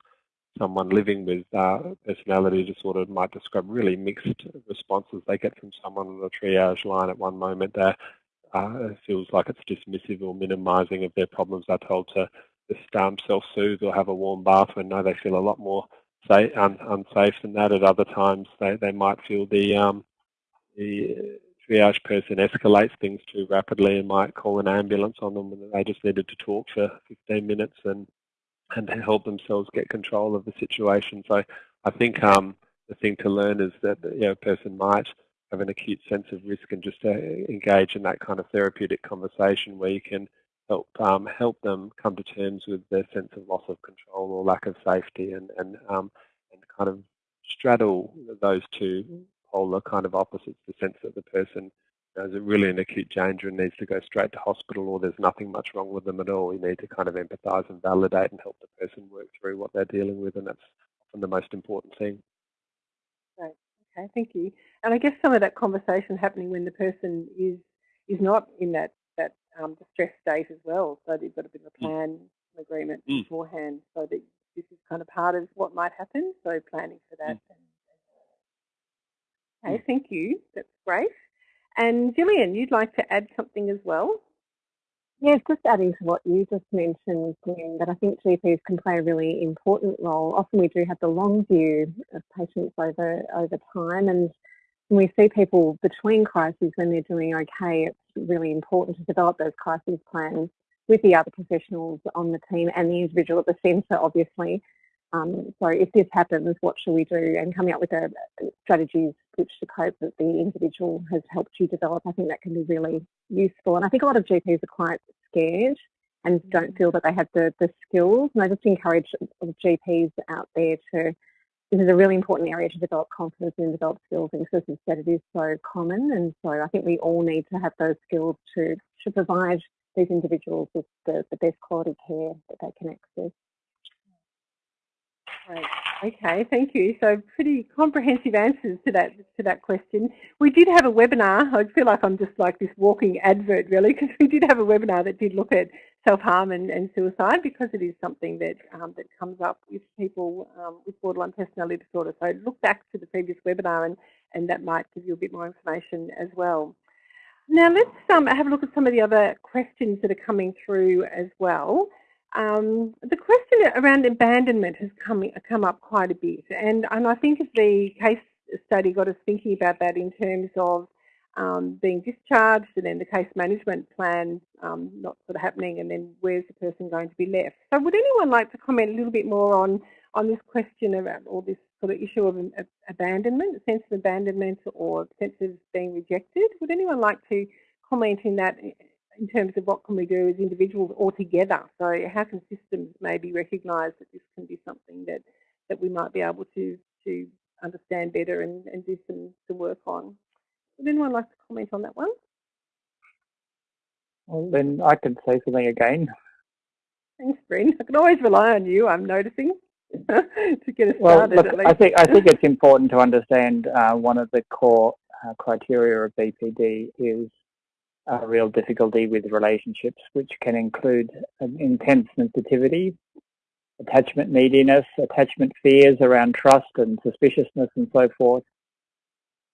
someone living with uh, personality disorder might describe really mixed responses they get from someone on the triage line. At one moment that uh, feels like it's dismissive or minimizing of their problems. They're told to just um, self-soothe or have a warm bath when they feel a lot more safe, un, unsafe than that. At other times, they, they might feel the, um, the triage person escalates things too rapidly and might call an ambulance on them when they just needed to talk for 15 minutes and and help themselves get control of the situation. So I think um, the thing to learn is that you know, a person might have an acute sense of risk and just uh, engage in that kind of therapeutic conversation where you can help um, help them come to terms with their sense of loss of control or lack of safety and and um, and kind of straddle those two polar kind of opposites the sense that the person is really in acute danger and needs to go straight to hospital or there's nothing much wrong with them at all. You need to kind of empathise and validate and help the person work through what they're dealing with and that's often the most important thing. Right. Okay, thank you. And I guess some of that conversation happening when the person is is not in that that um, distress state as well. So you've got a bit of a mm. plan mm. agreement mm. beforehand so that this is kind of part of what might happen. So planning for that. Mm. Okay, mm. thank you. That's great. And Gillian, you'd like to add something as well? Yes, just adding to what you just mentioned, Glenn, that I think GPs can play a really important role. Often we do have the long view of patients over over time and when we see people between crises when they're doing okay, it's really important to develop those crisis plans with the other professionals on the team and the individual at the centre, obviously. Um, so if this happens, what should we do? And coming up with a, uh, strategies which to cope that the individual has helped you develop, I think that can be really useful. And I think a lot of GPs are quite scared and don't mm. feel that they have the, the skills. And I just encourage uh, GPs out there to this is a really important area to develop confidence and develop skills in because as said, it is so common. And so I think we all need to have those skills to, to provide these individuals with the, the best quality care that they can access. Right. Okay, thank you. So pretty comprehensive answers to that to that question. We did have a webinar. I feel like I'm just like this walking advert really because we did have a webinar that did look at self-harm and, and, suicide because it is something that um, that comes up with people um, with borderline personality disorder. So look back to the previous webinar and, and that might give you a bit more information as well. Now let's um, have a look at some of the other questions that are coming through as well. Um, the question around abandonment has come, come up quite a bit and, and I think the case study got us thinking about that in terms of um, being discharged and then the case management plan um, not sort of happening and then where's the person going to be left. So would anyone like to comment a little bit more on, on this question about or this sort of issue of abandonment, sense of abandonment or sense of being rejected? Would anyone like to comment in that in terms of what can we do as individuals or together. So how can systems maybe recognise that this can be something that, that we might be able to, to understand better and, and do some, some work on? Would anyone like to comment on that one? Well, then I can say something again. Thanks, Brin. I can always rely on you, I'm noticing, to get us well, started look, I think, I think it's important to understand uh, one of the core uh, criteria of BPD is a real difficulty with relationships, which can include um, intense sensitivity, attachment neediness, attachment fears around trust and suspiciousness and so forth,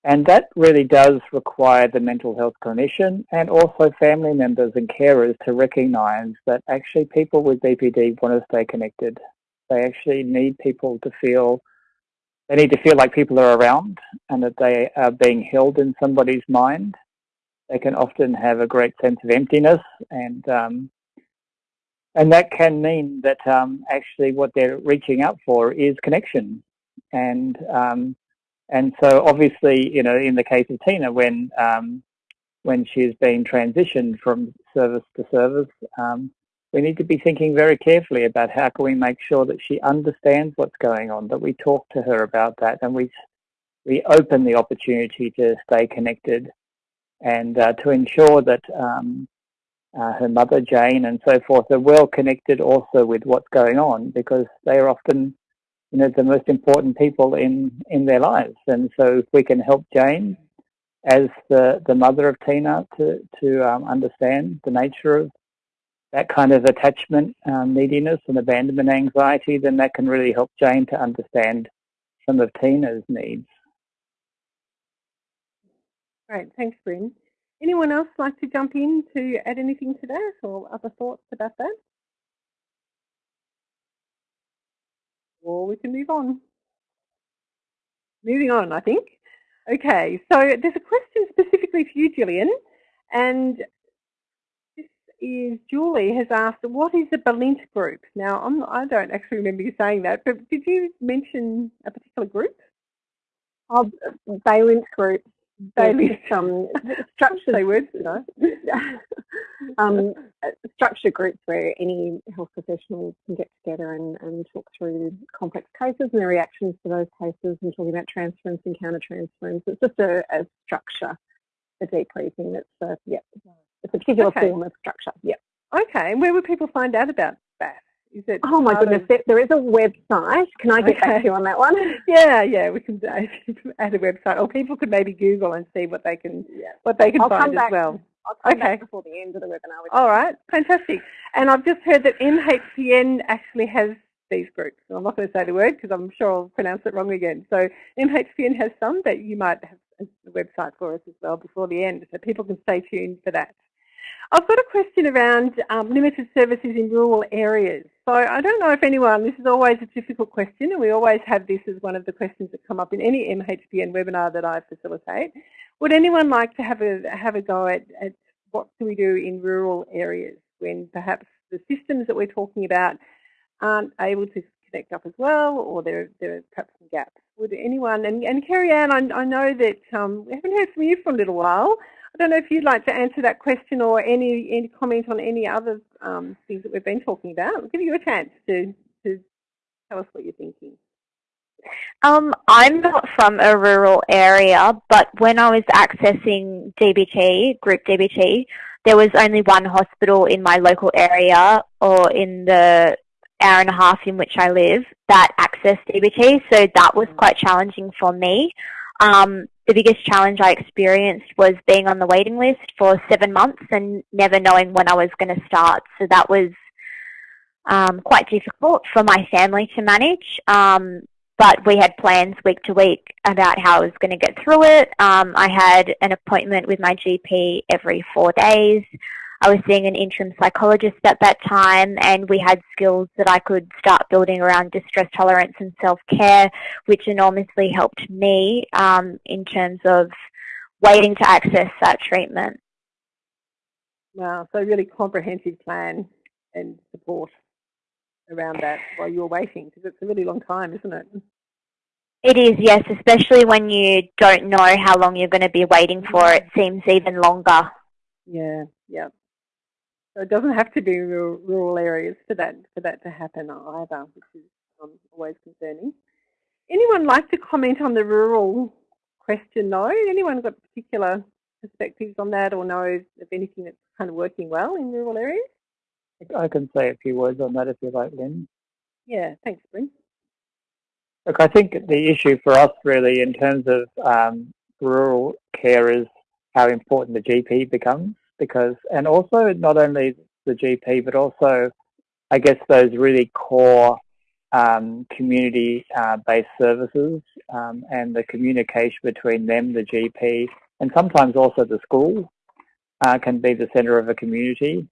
and that really does require the mental health clinician and also family members and carers to recognise that actually people with BPD want to stay connected. They actually need people to feel, they need to feel like people are around and that they are being held in somebody's mind. They can often have a great sense of emptiness and um, and that can mean that um, actually what they're reaching out for is connection. And um, and so obviously, you know, in the case of Tina, when um, when she's being transitioned from service to service, um, we need to be thinking very carefully about how can we make sure that she understands what's going on, that we talk to her about that, and we we open the opportunity to stay connected, and uh, to ensure that um, uh, her mother Jane and so forth are well connected also with what's going on because they are often you know the most important people in in their lives and so if we can help Jane as the the mother of Tina to to um, understand the nature of that kind of attachment um, neediness and abandonment anxiety then that can really help Jane to understand some of Tina's needs. Great, thanks Brin. Anyone else like to jump in to add anything to that or other thoughts about that? Or we can move on. Moving on, I think. Okay, so there's a question specifically for you, Gillian, and this is Julie has asked, what is a Balint group? Now, I'm, I do not actually remember you saying that, but did you mention a particular group? Oh, Balint groups Bailey, um, structured Say words, no? um, structure groups where any health professionals can get together and, and talk through complex cases and their reactions to those cases and talking about transference and counter-transference. It's just a, a structure, a debriefing that's, uh, yeah, it's a particular okay. form of structure, yeah. Okay, and where would people find out about that? Is it oh my goodness, of... there is a website. Can I get okay. back to you on that one? Yeah, yeah, we can add a website, or people could maybe Google and see what they can yeah. what they can I'll find as well. I'll come okay. back before the end of the webinar. All right, fantastic. And I've just heard that MHPN actually has these groups. I'm not going to say the word because I'm sure I'll pronounce it wrong again. So MHPN has some that you might have a website for us as well before the end, so people can stay tuned for that. I've got a question around um, limited services in rural areas. So I don't know if anyone, this is always a difficult question and we always have this as one of the questions that come up in any MHPN webinar that I facilitate. Would anyone like to have a, have a go at, at what do we do in rural areas when perhaps the systems that we're talking about aren't able to connect up as well or there, there are perhaps some gaps? Would anyone, and, and Kerry Ann, I, I know that um, we haven't heard from you for a little while. I don't know if you'd like to answer that question or any, any comment on any other um, things that we've been talking about. I'll give you a chance to, to tell us what you're thinking. Um, I'm not from a rural area, but when I was accessing DBT, group DBT, there was only one hospital in my local area or in the hour and a half in which I live that accessed DBT, so that was quite challenging for me. Um, the biggest challenge I experienced was being on the waiting list for seven months and never knowing when I was going to start. So that was um, quite difficult for my family to manage. Um, but we had plans week to week about how I was going to get through it. Um, I had an appointment with my GP every four days. I was seeing an interim psychologist at that time and we had skills that I could start building around distress tolerance and self-care, which enormously helped me um, in terms of waiting to access that treatment. Wow, so really comprehensive plan and support around that while you're waiting, because it's a really long time, isn't it? It is, yes, especially when you don't know how long you're going to be waiting for. It seems even longer. Yeah, yeah. So it doesn't have to be rural, rural areas for that for that to happen either, which is um, always concerning. Anyone like to comment on the rural question though? Anyone got particular perspectives on that or know of anything that's kind of working well in rural areas? I can say a few words on that if you like, Lynn. Yeah, thanks, Brin. Look, I think the issue for us really in terms of um, rural care is how important the GP becomes because, and also not only the GP, but also, I guess, those really core um, community-based uh, services um, and the communication between them, the GP, and sometimes also the school uh, can be the centre of a community.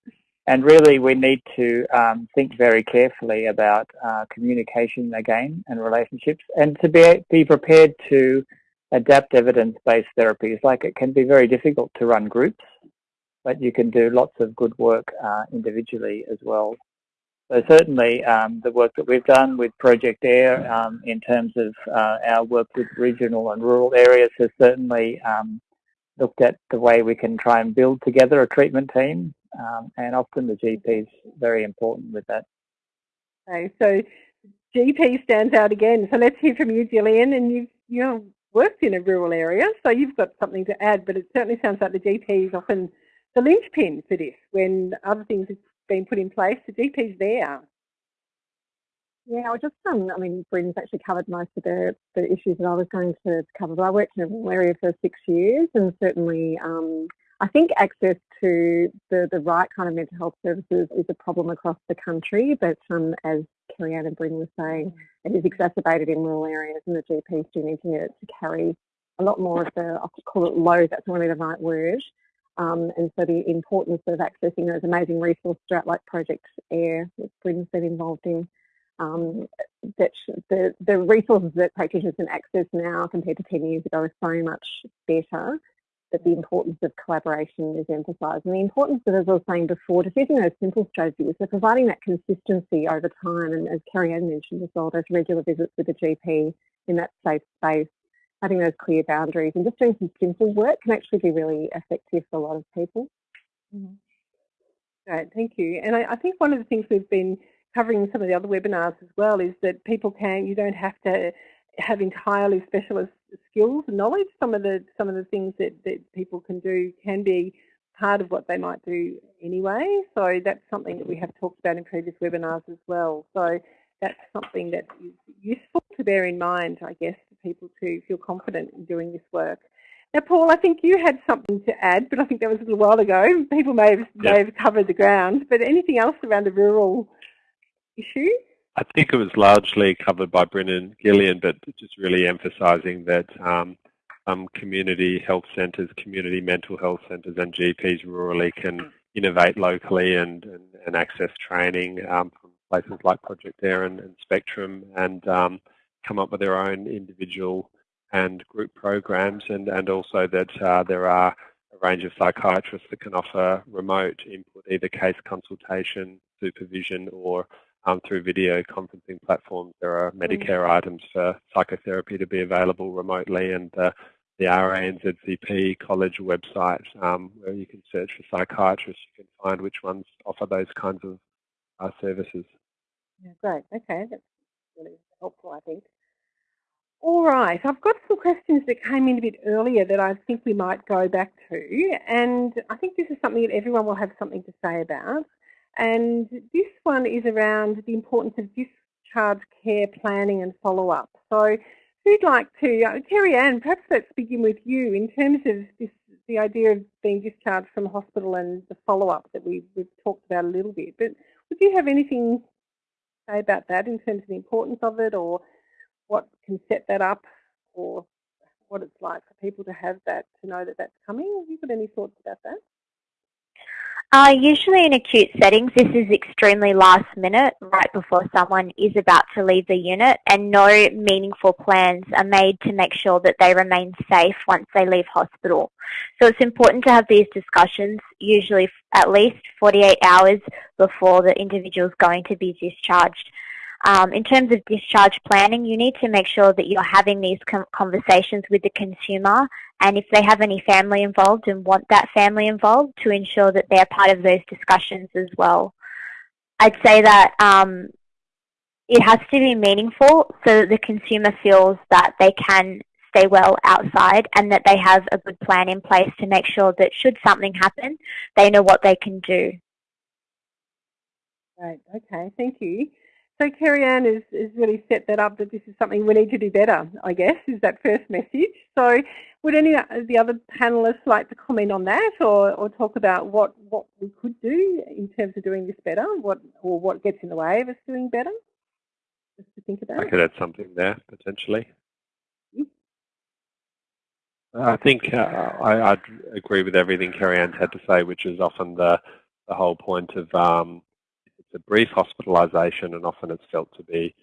And really, we need to um, think very carefully about uh, communication again and relationships, and to be be prepared to adapt evidence-based therapies. Like it can be very difficult to run groups but you can do lots of good work uh, individually as well. So certainly um, the work that we've done with Project AIR um, in terms of uh, our work with regional and rural areas has certainly um, looked at the way we can try and build together a treatment team um, and often the GP is very important with that. Okay, so GP stands out again. So let's hear from you, Gillian, and you've you know, worked in a rural area, so you've got something to add, but it certainly sounds like the GP is often the linchpin for this. When other things have been put in place, the GP's there. Yeah, I just, um, I mean, Brin's actually covered most of the, the issues that I was going to cover, but I worked in a rural area for six years and certainly um, I think access to the, the right kind of mental health services is a problem across the country, but um, as Kerry-Anne and Brin were saying, it is exacerbated in rural areas and the GPs do need to, to carry a lot more of the, I'll call it load, that's not really the right word. Um, and so the importance of accessing those amazing resources throughout like Project AIR that Brin's been involved in, um, that the, the resources that practitioners can access now compared to 10 years ago are so much better that the importance of collaboration is emphasised. And the importance of, as I was saying before, just using those simple strategies, so providing that consistency over time, and as Kerry-Anne mentioned as well, those regular visits with the GP in that safe space, having those clear boundaries and just doing some simple work can actually be really effective for a lot of people. Mm -hmm. Great, thank you. And I, I think one of the things we've been covering in some of the other webinars as well is that people can, you don't have to have entirely specialist skills and knowledge. Some of the some of the things that, that people can do can be part of what they might do anyway. So that's something that we have talked about in previous webinars as well. So that's something that is useful to bear in mind, I guess, for people to feel confident in doing this work. Now, Paul, I think you had something to add, but I think that was a little while ago. People may have, yep. may have covered the ground, but anything else around the rural issue? I think it was largely covered by Brin and Gillian, but just really emphasising that um, um, community health centres, community mental health centres and GPs rurally can innovate locally and, and, and access training um, places like Project AIR and, and Spectrum and um, come up with their own individual and group programs and, and also that uh, there are a range of psychiatrists that can offer remote input, either case consultation, supervision or um, through video conferencing platforms. There are Medicare mm. items for psychotherapy to be available remotely and uh, the RANZCP college website um, where you can search for psychiatrists. You can find which ones offer those kinds of uh, services. Yeah, great. Okay, that's really helpful, I think. All right, I've got some questions that came in a bit earlier that I think we might go back to, and I think this is something that everyone will have something to say about. And this one is around the importance of discharge care planning and follow-up. So who'd like to, uh, Kerry-Anne, perhaps let's begin with you in terms of this, the idea of being discharged from hospital and the follow-up that we, we've talked about a little bit. But would you have anything say about that in terms of the importance of it or what can set that up or what it's like for people to have that, to know that that's coming? Have you got any thoughts about that? Uh, usually in acute settings, this is extremely last minute, right before someone is about to leave the unit, and no meaningful plans are made to make sure that they remain safe once they leave hospital. So it's important to have these discussions, usually at least 48 hours before the individual is going to be discharged. Um, in terms of discharge planning, you need to make sure that you're having these conversations with the consumer and if they have any family involved and want that family involved to ensure that they're part of those discussions as well. I'd say that um, it has to be meaningful so that the consumer feels that they can stay well outside and that they have a good plan in place to make sure that should something happen, they know what they can do. Right, okay, thank you. So Kerry-Anne has, has really set that up that this is something we need to do better, I guess, is that first message. So would any of the other panellists like to comment on that or, or talk about what, what we could do in terms of doing this better, what or what gets in the way of us doing better? Just to think about. I could add something there, potentially. I think uh, I, would agree with everything Kerry-Anne's had to say, which is often the, the whole point of um, a brief hospitalisation and often it's felt to be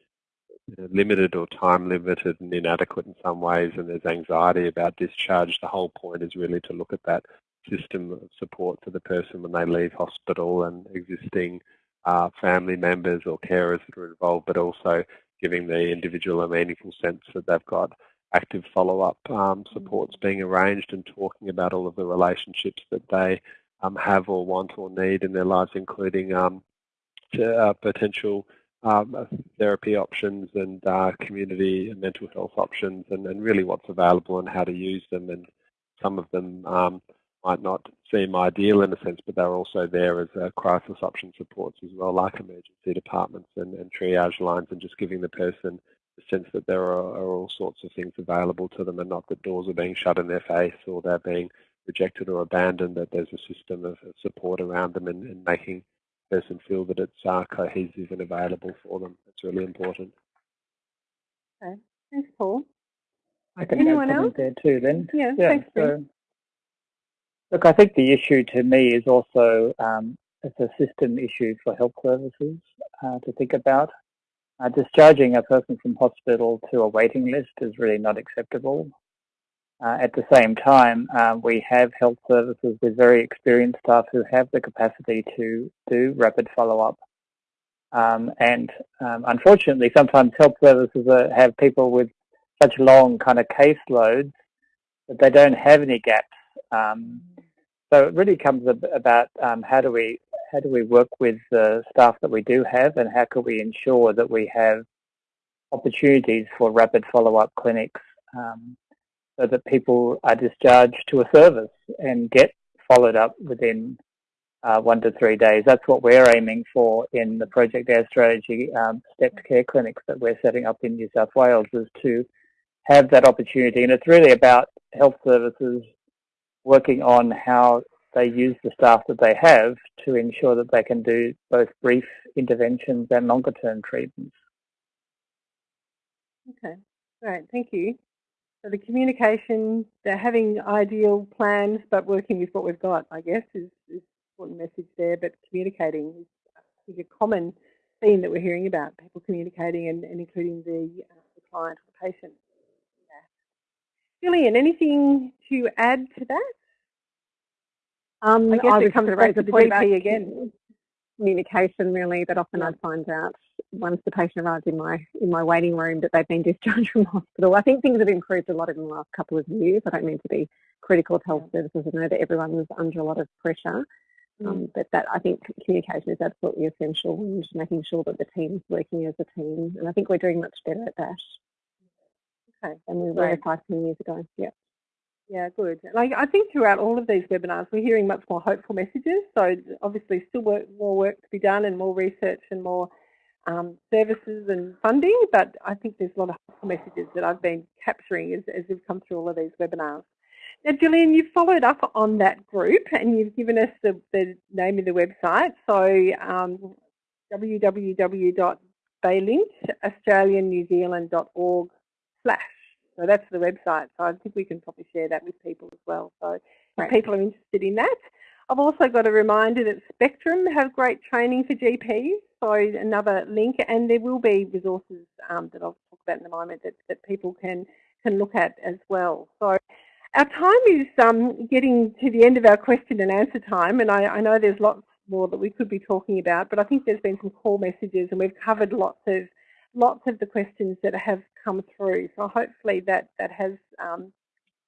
limited or time limited and inadequate in some ways and there's anxiety about discharge. The whole point is really to look at that system of support for the person when they leave hospital and existing uh, family members or carers that are involved, but also giving the individual a meaningful sense that they've got active follow-up um, supports being arranged and talking about all of the relationships that they um, have or want or need in their lives, including um, potential um, therapy options and uh, community and mental health options and, and, really what's available and how to use them. And some of them um, might not seem ideal in a sense, but they're also there as uh, crisis option supports as well, like emergency departments and, and triage lines and just giving the person the sense that there are, are, all sorts of things available to them and not that doors are being shut in their face or they're being rejected or abandoned, that there's a system of, of support around them and, and making the person feel that it's uh, cohesive and available for them. It's really important. Okay. Thanks, Paul. I can Anyone add else? there too then. Yeah, yeah thanks, so, Look, I think the issue to me is also um, it's a system issue for health services uh, to think about. Uh, discharging a person from hospital to a waiting list is really not acceptable. Uh, at the same time, uh, we have health services with very experienced staff who have the capacity to do rapid follow-up. Um, and um, unfortunately, sometimes health services are, have people with such long kind of caseloads that they don't have any gaps. Um, so it really comes about um, how do we how do we work with the staff that we do have and how can we ensure that we have opportunities for rapid follow-up clinics um, so that people are discharged to a service and get followed up within uh, one to three days. That's what we're aiming for in the Project Air Strategy um, stepped care clinics that we're setting up in New South Wales is to have that opportunity. And it's really about health services working on how they use the staff that they have to ensure that they can do both brief interventions and longer term treatments. Okay, great, thank you. So the communication, they're having ideal plans, but working with what we've got, I guess, is, is important message there, but communicating is I think, a common theme that we're hearing about, people communicating and, and including the, uh, the client or the patient. Yeah. Gillian, anything to add to that? Um, I guess I it comes back to the GP again. Communication really that often yeah. I find out once the patient arrives in my in my waiting room that they've been discharged from hospital. I think things have improved a lot in the last couple of years. I don't mean to be critical of health services. I know that everyone is under a lot of pressure. Mm. Um, but that I think communication is absolutely essential and making sure that the team is working as a team. And I think we're doing much better at that. Okay. Than we were five, ten years ago. Yeah. Yeah, good. Like I think throughout all of these webinars, we're hearing much more hopeful messages. So obviously, still work, more work to be done, and more research, and more um, services and funding. But I think there's a lot of messages that I've been capturing as, as we've come through all of these webinars. Now, Gillian, you've followed up on that group, and you've given us the, the name of the website. So um, www.balint, slash so that's the website. So I think we can probably share that with people as well. So right. if people are interested in that. I've also got a reminder that Spectrum have great training for GPs. So another link, and there will be resources um, that I'll talk about in a moment that, that people can, can look at as well. So our time is um, getting to the end of our question and answer time, and I, I know there's lots more that we could be talking about, but I think there's been some core messages and we've covered lots of lots of the questions that have come through. So hopefully that, that has um,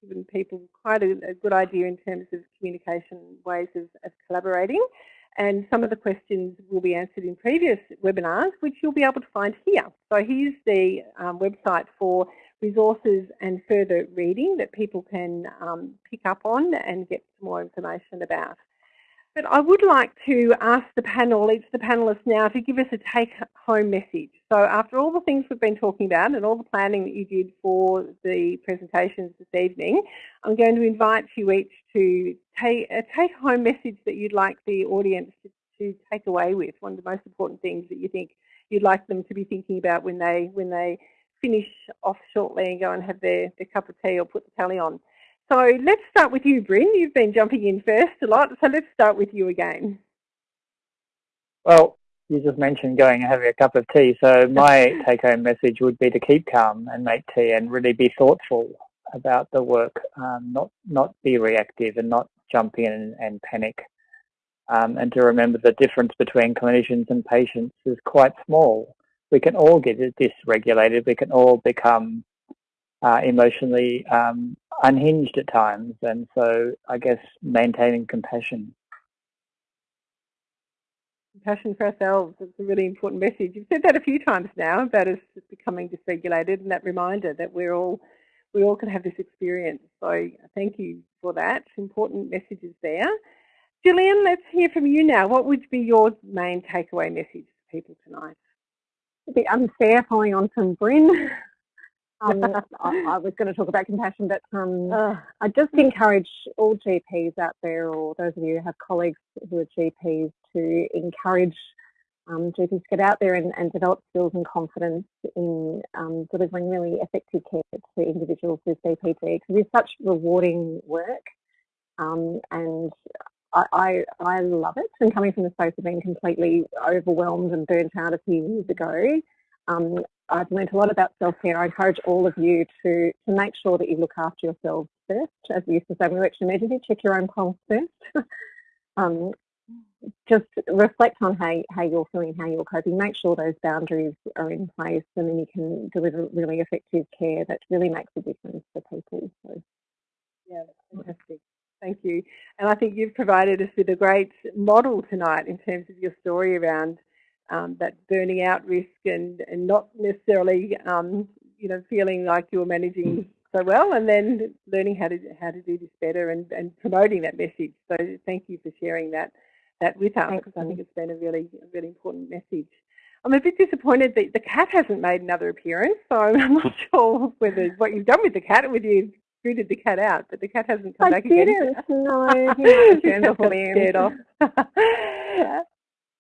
given people quite a, a, good idea in terms of communication ways of, of, collaborating. And some of the questions will be answered in previous webinars, which you'll be able to find here. So here's the um, website for resources and further reading that people can um, pick up on and get some more information about. But I would like to ask the panel, each of the panellists now, to give us a take-home message. So after all the things we've been talking about and all the planning that you did for the presentations this evening, I'm going to invite you each to take a take-home message that you'd like the audience to, to take away with, one of the most important things that you think you'd like them to be thinking about when they, when they finish off shortly and go and have their, their cup of tea or put the telly on. So let's start with you, Brin. You've been jumping in first a lot, so let's start with you again. Well, you just mentioned going and having a cup of tea. So my take-home message would be to keep calm and make tea and really be thoughtful about the work, um, not not be reactive and not jump in and, and panic. um, and to remember the difference between clinicians and patients is quite small. We can all get dysregulated. We can all become uh, emotionally um, unhinged at times. And so I guess maintaining compassion. Compassion for ourselves is a really important message. You've said that a few times now about us becoming dysregulated and that reminder that we're all we all can have this experience. So uh, thank you for that. Important messages there. Gillian, let's hear from you now. What would be your main takeaway message for people tonight? A bit unfair following on from Brin. Um, I, I, was going to talk about compassion, but um, uh, I just encourage all GPs out there, or those of you who have colleagues who are GPs, to encourage um, GPs to get out there and, and, develop skills and confidence in um, delivering really effective care to individuals with BPD because it's such rewarding work. Um, and I, I, I, love it. And coming from the space of being completely overwhelmed and burnt out a few years ago, um, I've learned a lot about self-care. I encourage all of you to, to make sure that you look after yourselves first. As we used to say we worked in check your own pulse first. um, just reflect on how, how you're feeling, how you're coping. Make sure those boundaries are in place and then you can deliver really effective care that really makes a difference for people. So, yeah, fantastic. Thank you. And I think you've provided us with a great model tonight in terms of your story around um, that burning out risk and, and not necessarily, um, you know, feeling like you're managing so well and then learning how to how to do this better and, and promoting that message. So thank you for sharing that that with us because I think it's been a really a really important message. I'm a bit disappointed that the cat hasn't made another appearance, so I'm not sure whether what you've done with the cat, whether you've scooted the cat out, but the cat hasn't come I back didn't. again. No, he scared off.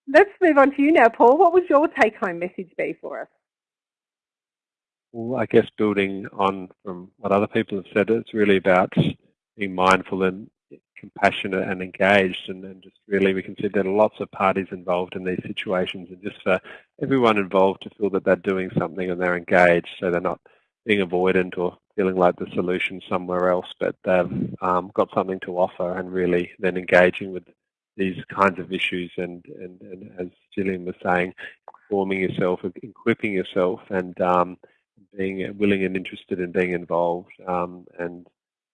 Let's move on to you now, Paul. What would your take-home message be for us? Well, I guess building on from what other people have said, it's really about being mindful and compassionate and engaged and, and just really we can see there are lots of parties involved in these situations and just for everyone involved to feel that they're doing something and they're engaged so they're not being avoidant or feeling like the solution somewhere else but they've um, got something to offer and really then engaging with these kinds of issues and, and, and as Gillian was saying, forming yourself, equipping yourself and um, being willing and interested in being involved um, and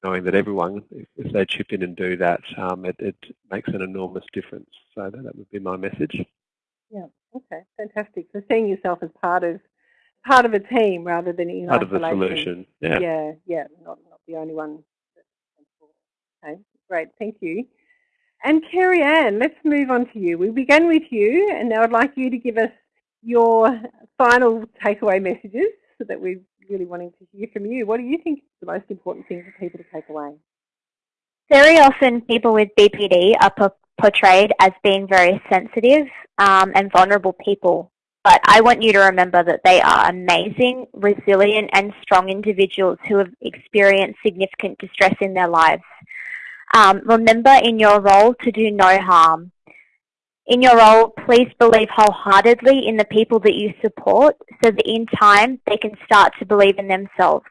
knowing that everyone, if, if, they chip in and do that, um, it, it, makes an enormous difference. So that, that, would be my message. Yeah, okay, fantastic. So seeing yourself as part of part of a team rather than in part isolation. of the solution. Yeah, yeah, yeah, not not the only one. Okay, great, thank you. And Kerry Ann, let's move on to you. We began with you, and now I'd like you to give us your final takeaway messages so that we're really wanting to hear from you. What do you think is the most important thing for people to take away? Very often people with BPD are portrayed as being very sensitive um, and vulnerable people. But I want you to remember that they are amazing, resilient and strong individuals who have experienced significant distress in their lives. Um, remember in your role to do no harm. In your role, please believe wholeheartedly in the people that you support so that in time they can start to believe in themselves.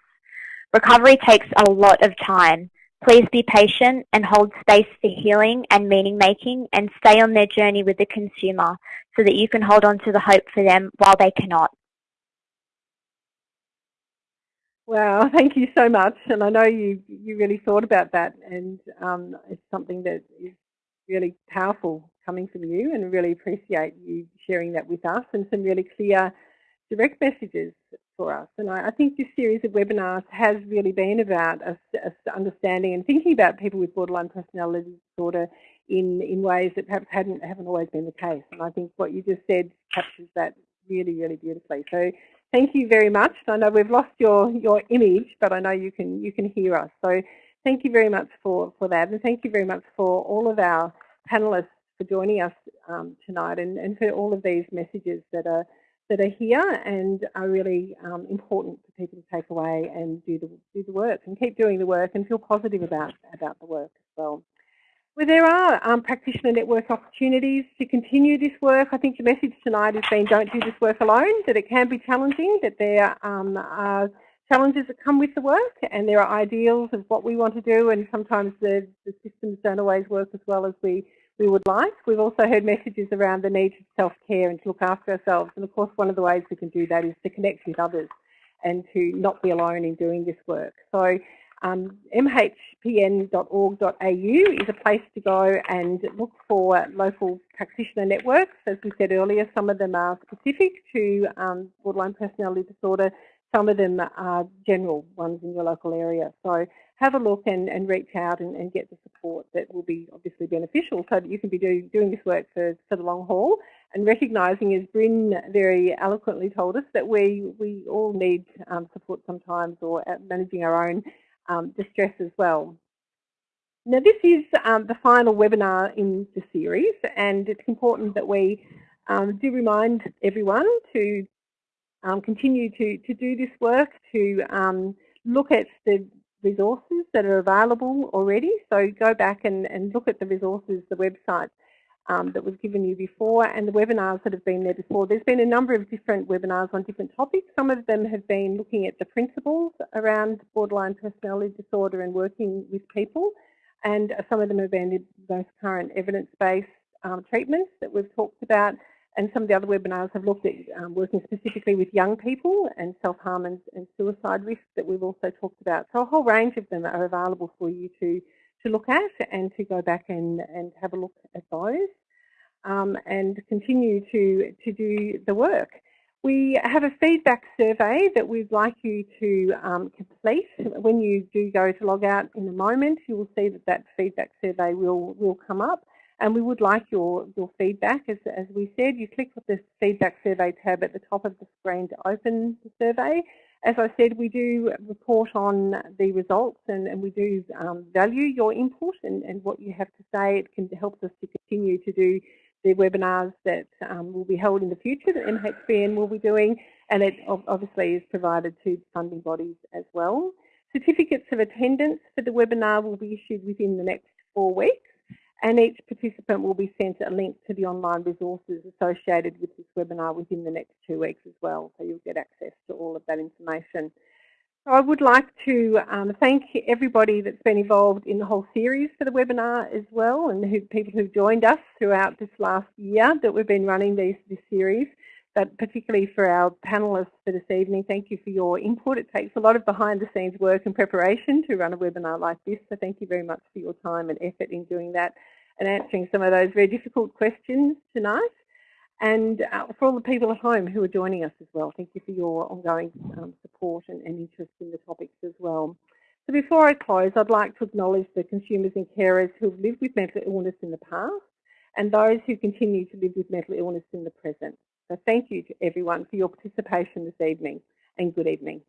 Recovery takes a lot of time. Please be patient and hold space for healing and meaning making and stay on their journey with the consumer so that you can hold on to the hope for them while they cannot. Wow, thank you so much. And I know you, you really thought about that and um, it's something that is really powerful coming from you and really appreciate you sharing that with us and some really clear direct messages for us. And I, I think this series of webinars has really been about us, us, understanding and thinking about people with borderline personality disorder in, in ways that perhaps hadn't, haven't always been the case. And I think what you just said captures that really, really beautifully. So thank you very much. I know we've lost your, your image, but I know you can, you can hear us. So thank you very much for, for that. And thank you very much for all of our panelists for joining us um, tonight and, and for all of these messages that are that are here and are really um, important for people to take away and do the do the work and keep doing the work and feel positive about about the work as well. Well, there are um, practitioner network opportunities to continue this work. I think the message tonight has been don't do this work alone, that it can be challenging, that there um, are challenges that come with the work and there are ideals of what we want to do and sometimes the, the systems don't always work as well as we, we would like. We've also heard messages around the need for self-care and to look after ourselves. And of course, one of the ways we can do that is to connect with others and to not be alone in doing this work. So um, mhpn.org.au is a place to go and look for local practitioner networks. As we said earlier, some of them are specific to um, borderline personality disorder, some of them are general ones in your local area. So have a look and, and reach out and, and, get the support that will be obviously beneficial so that you can be do, doing this work for, for the long haul and recognising, as Brin very eloquently told us, that we, we all need um, support sometimes or managing our own um, distress as well. Now this is um, the final webinar in the series and it's important that we um, do remind everyone to um, continue to, to do this work, to um, look at the resources that are available already. So go back and, and look at the resources, the website um, that was given you before and the webinars that have been there before. There's been a number of different webinars on different topics. Some of them have been looking at the principles around borderline personality disorder and working with people and some of them have been the most current evidence-based um, treatments that we've talked about and some of the other webinars have looked at um, working specifically with young people and self-harm and, and, suicide risk that we've also talked about. So a whole range of them are available for you to, to look at and to go back and, and have a look at those um, and continue to, to do the work. We have a feedback survey that we'd like you to um, complete. When you do go to log out in a moment, you will see that that feedback survey will, will come up. And we would like your, your feedback. As, as we said, you click the feedback survey tab at the top of the screen to open the survey. As I said, we do report on the results and, and we do um, value your input and, and what you have to say. It can help us to continue to do the webinars that um, will be held in the future that MHPN will be doing and it obviously is provided to funding bodies as well. Certificates of attendance for the webinar will be issued within the next four weeks and each participant will be sent a link to the online resources associated with this webinar within the next two weeks as well, so you'll get access to all of that information. I would like to um, thank everybody that's been involved in the whole series for the webinar as well and who, people who've joined us throughout this last year that we've been running these, this series but particularly for our panellists for this evening, thank you for your input. It takes a lot of behind the scenes work and preparation to run a webinar like this, so thank you very much for your time and effort in doing that and answering some of those very difficult questions tonight. And uh, for all the people at home who are joining us as well, thank you for your ongoing um, support and, and interest in the topics as well. So before I close, I'd like to acknowledge the consumers and carers who have lived with mental illness in the past and those who continue to live with mental illness in the present. So thank you to everyone for your participation this evening and good evening.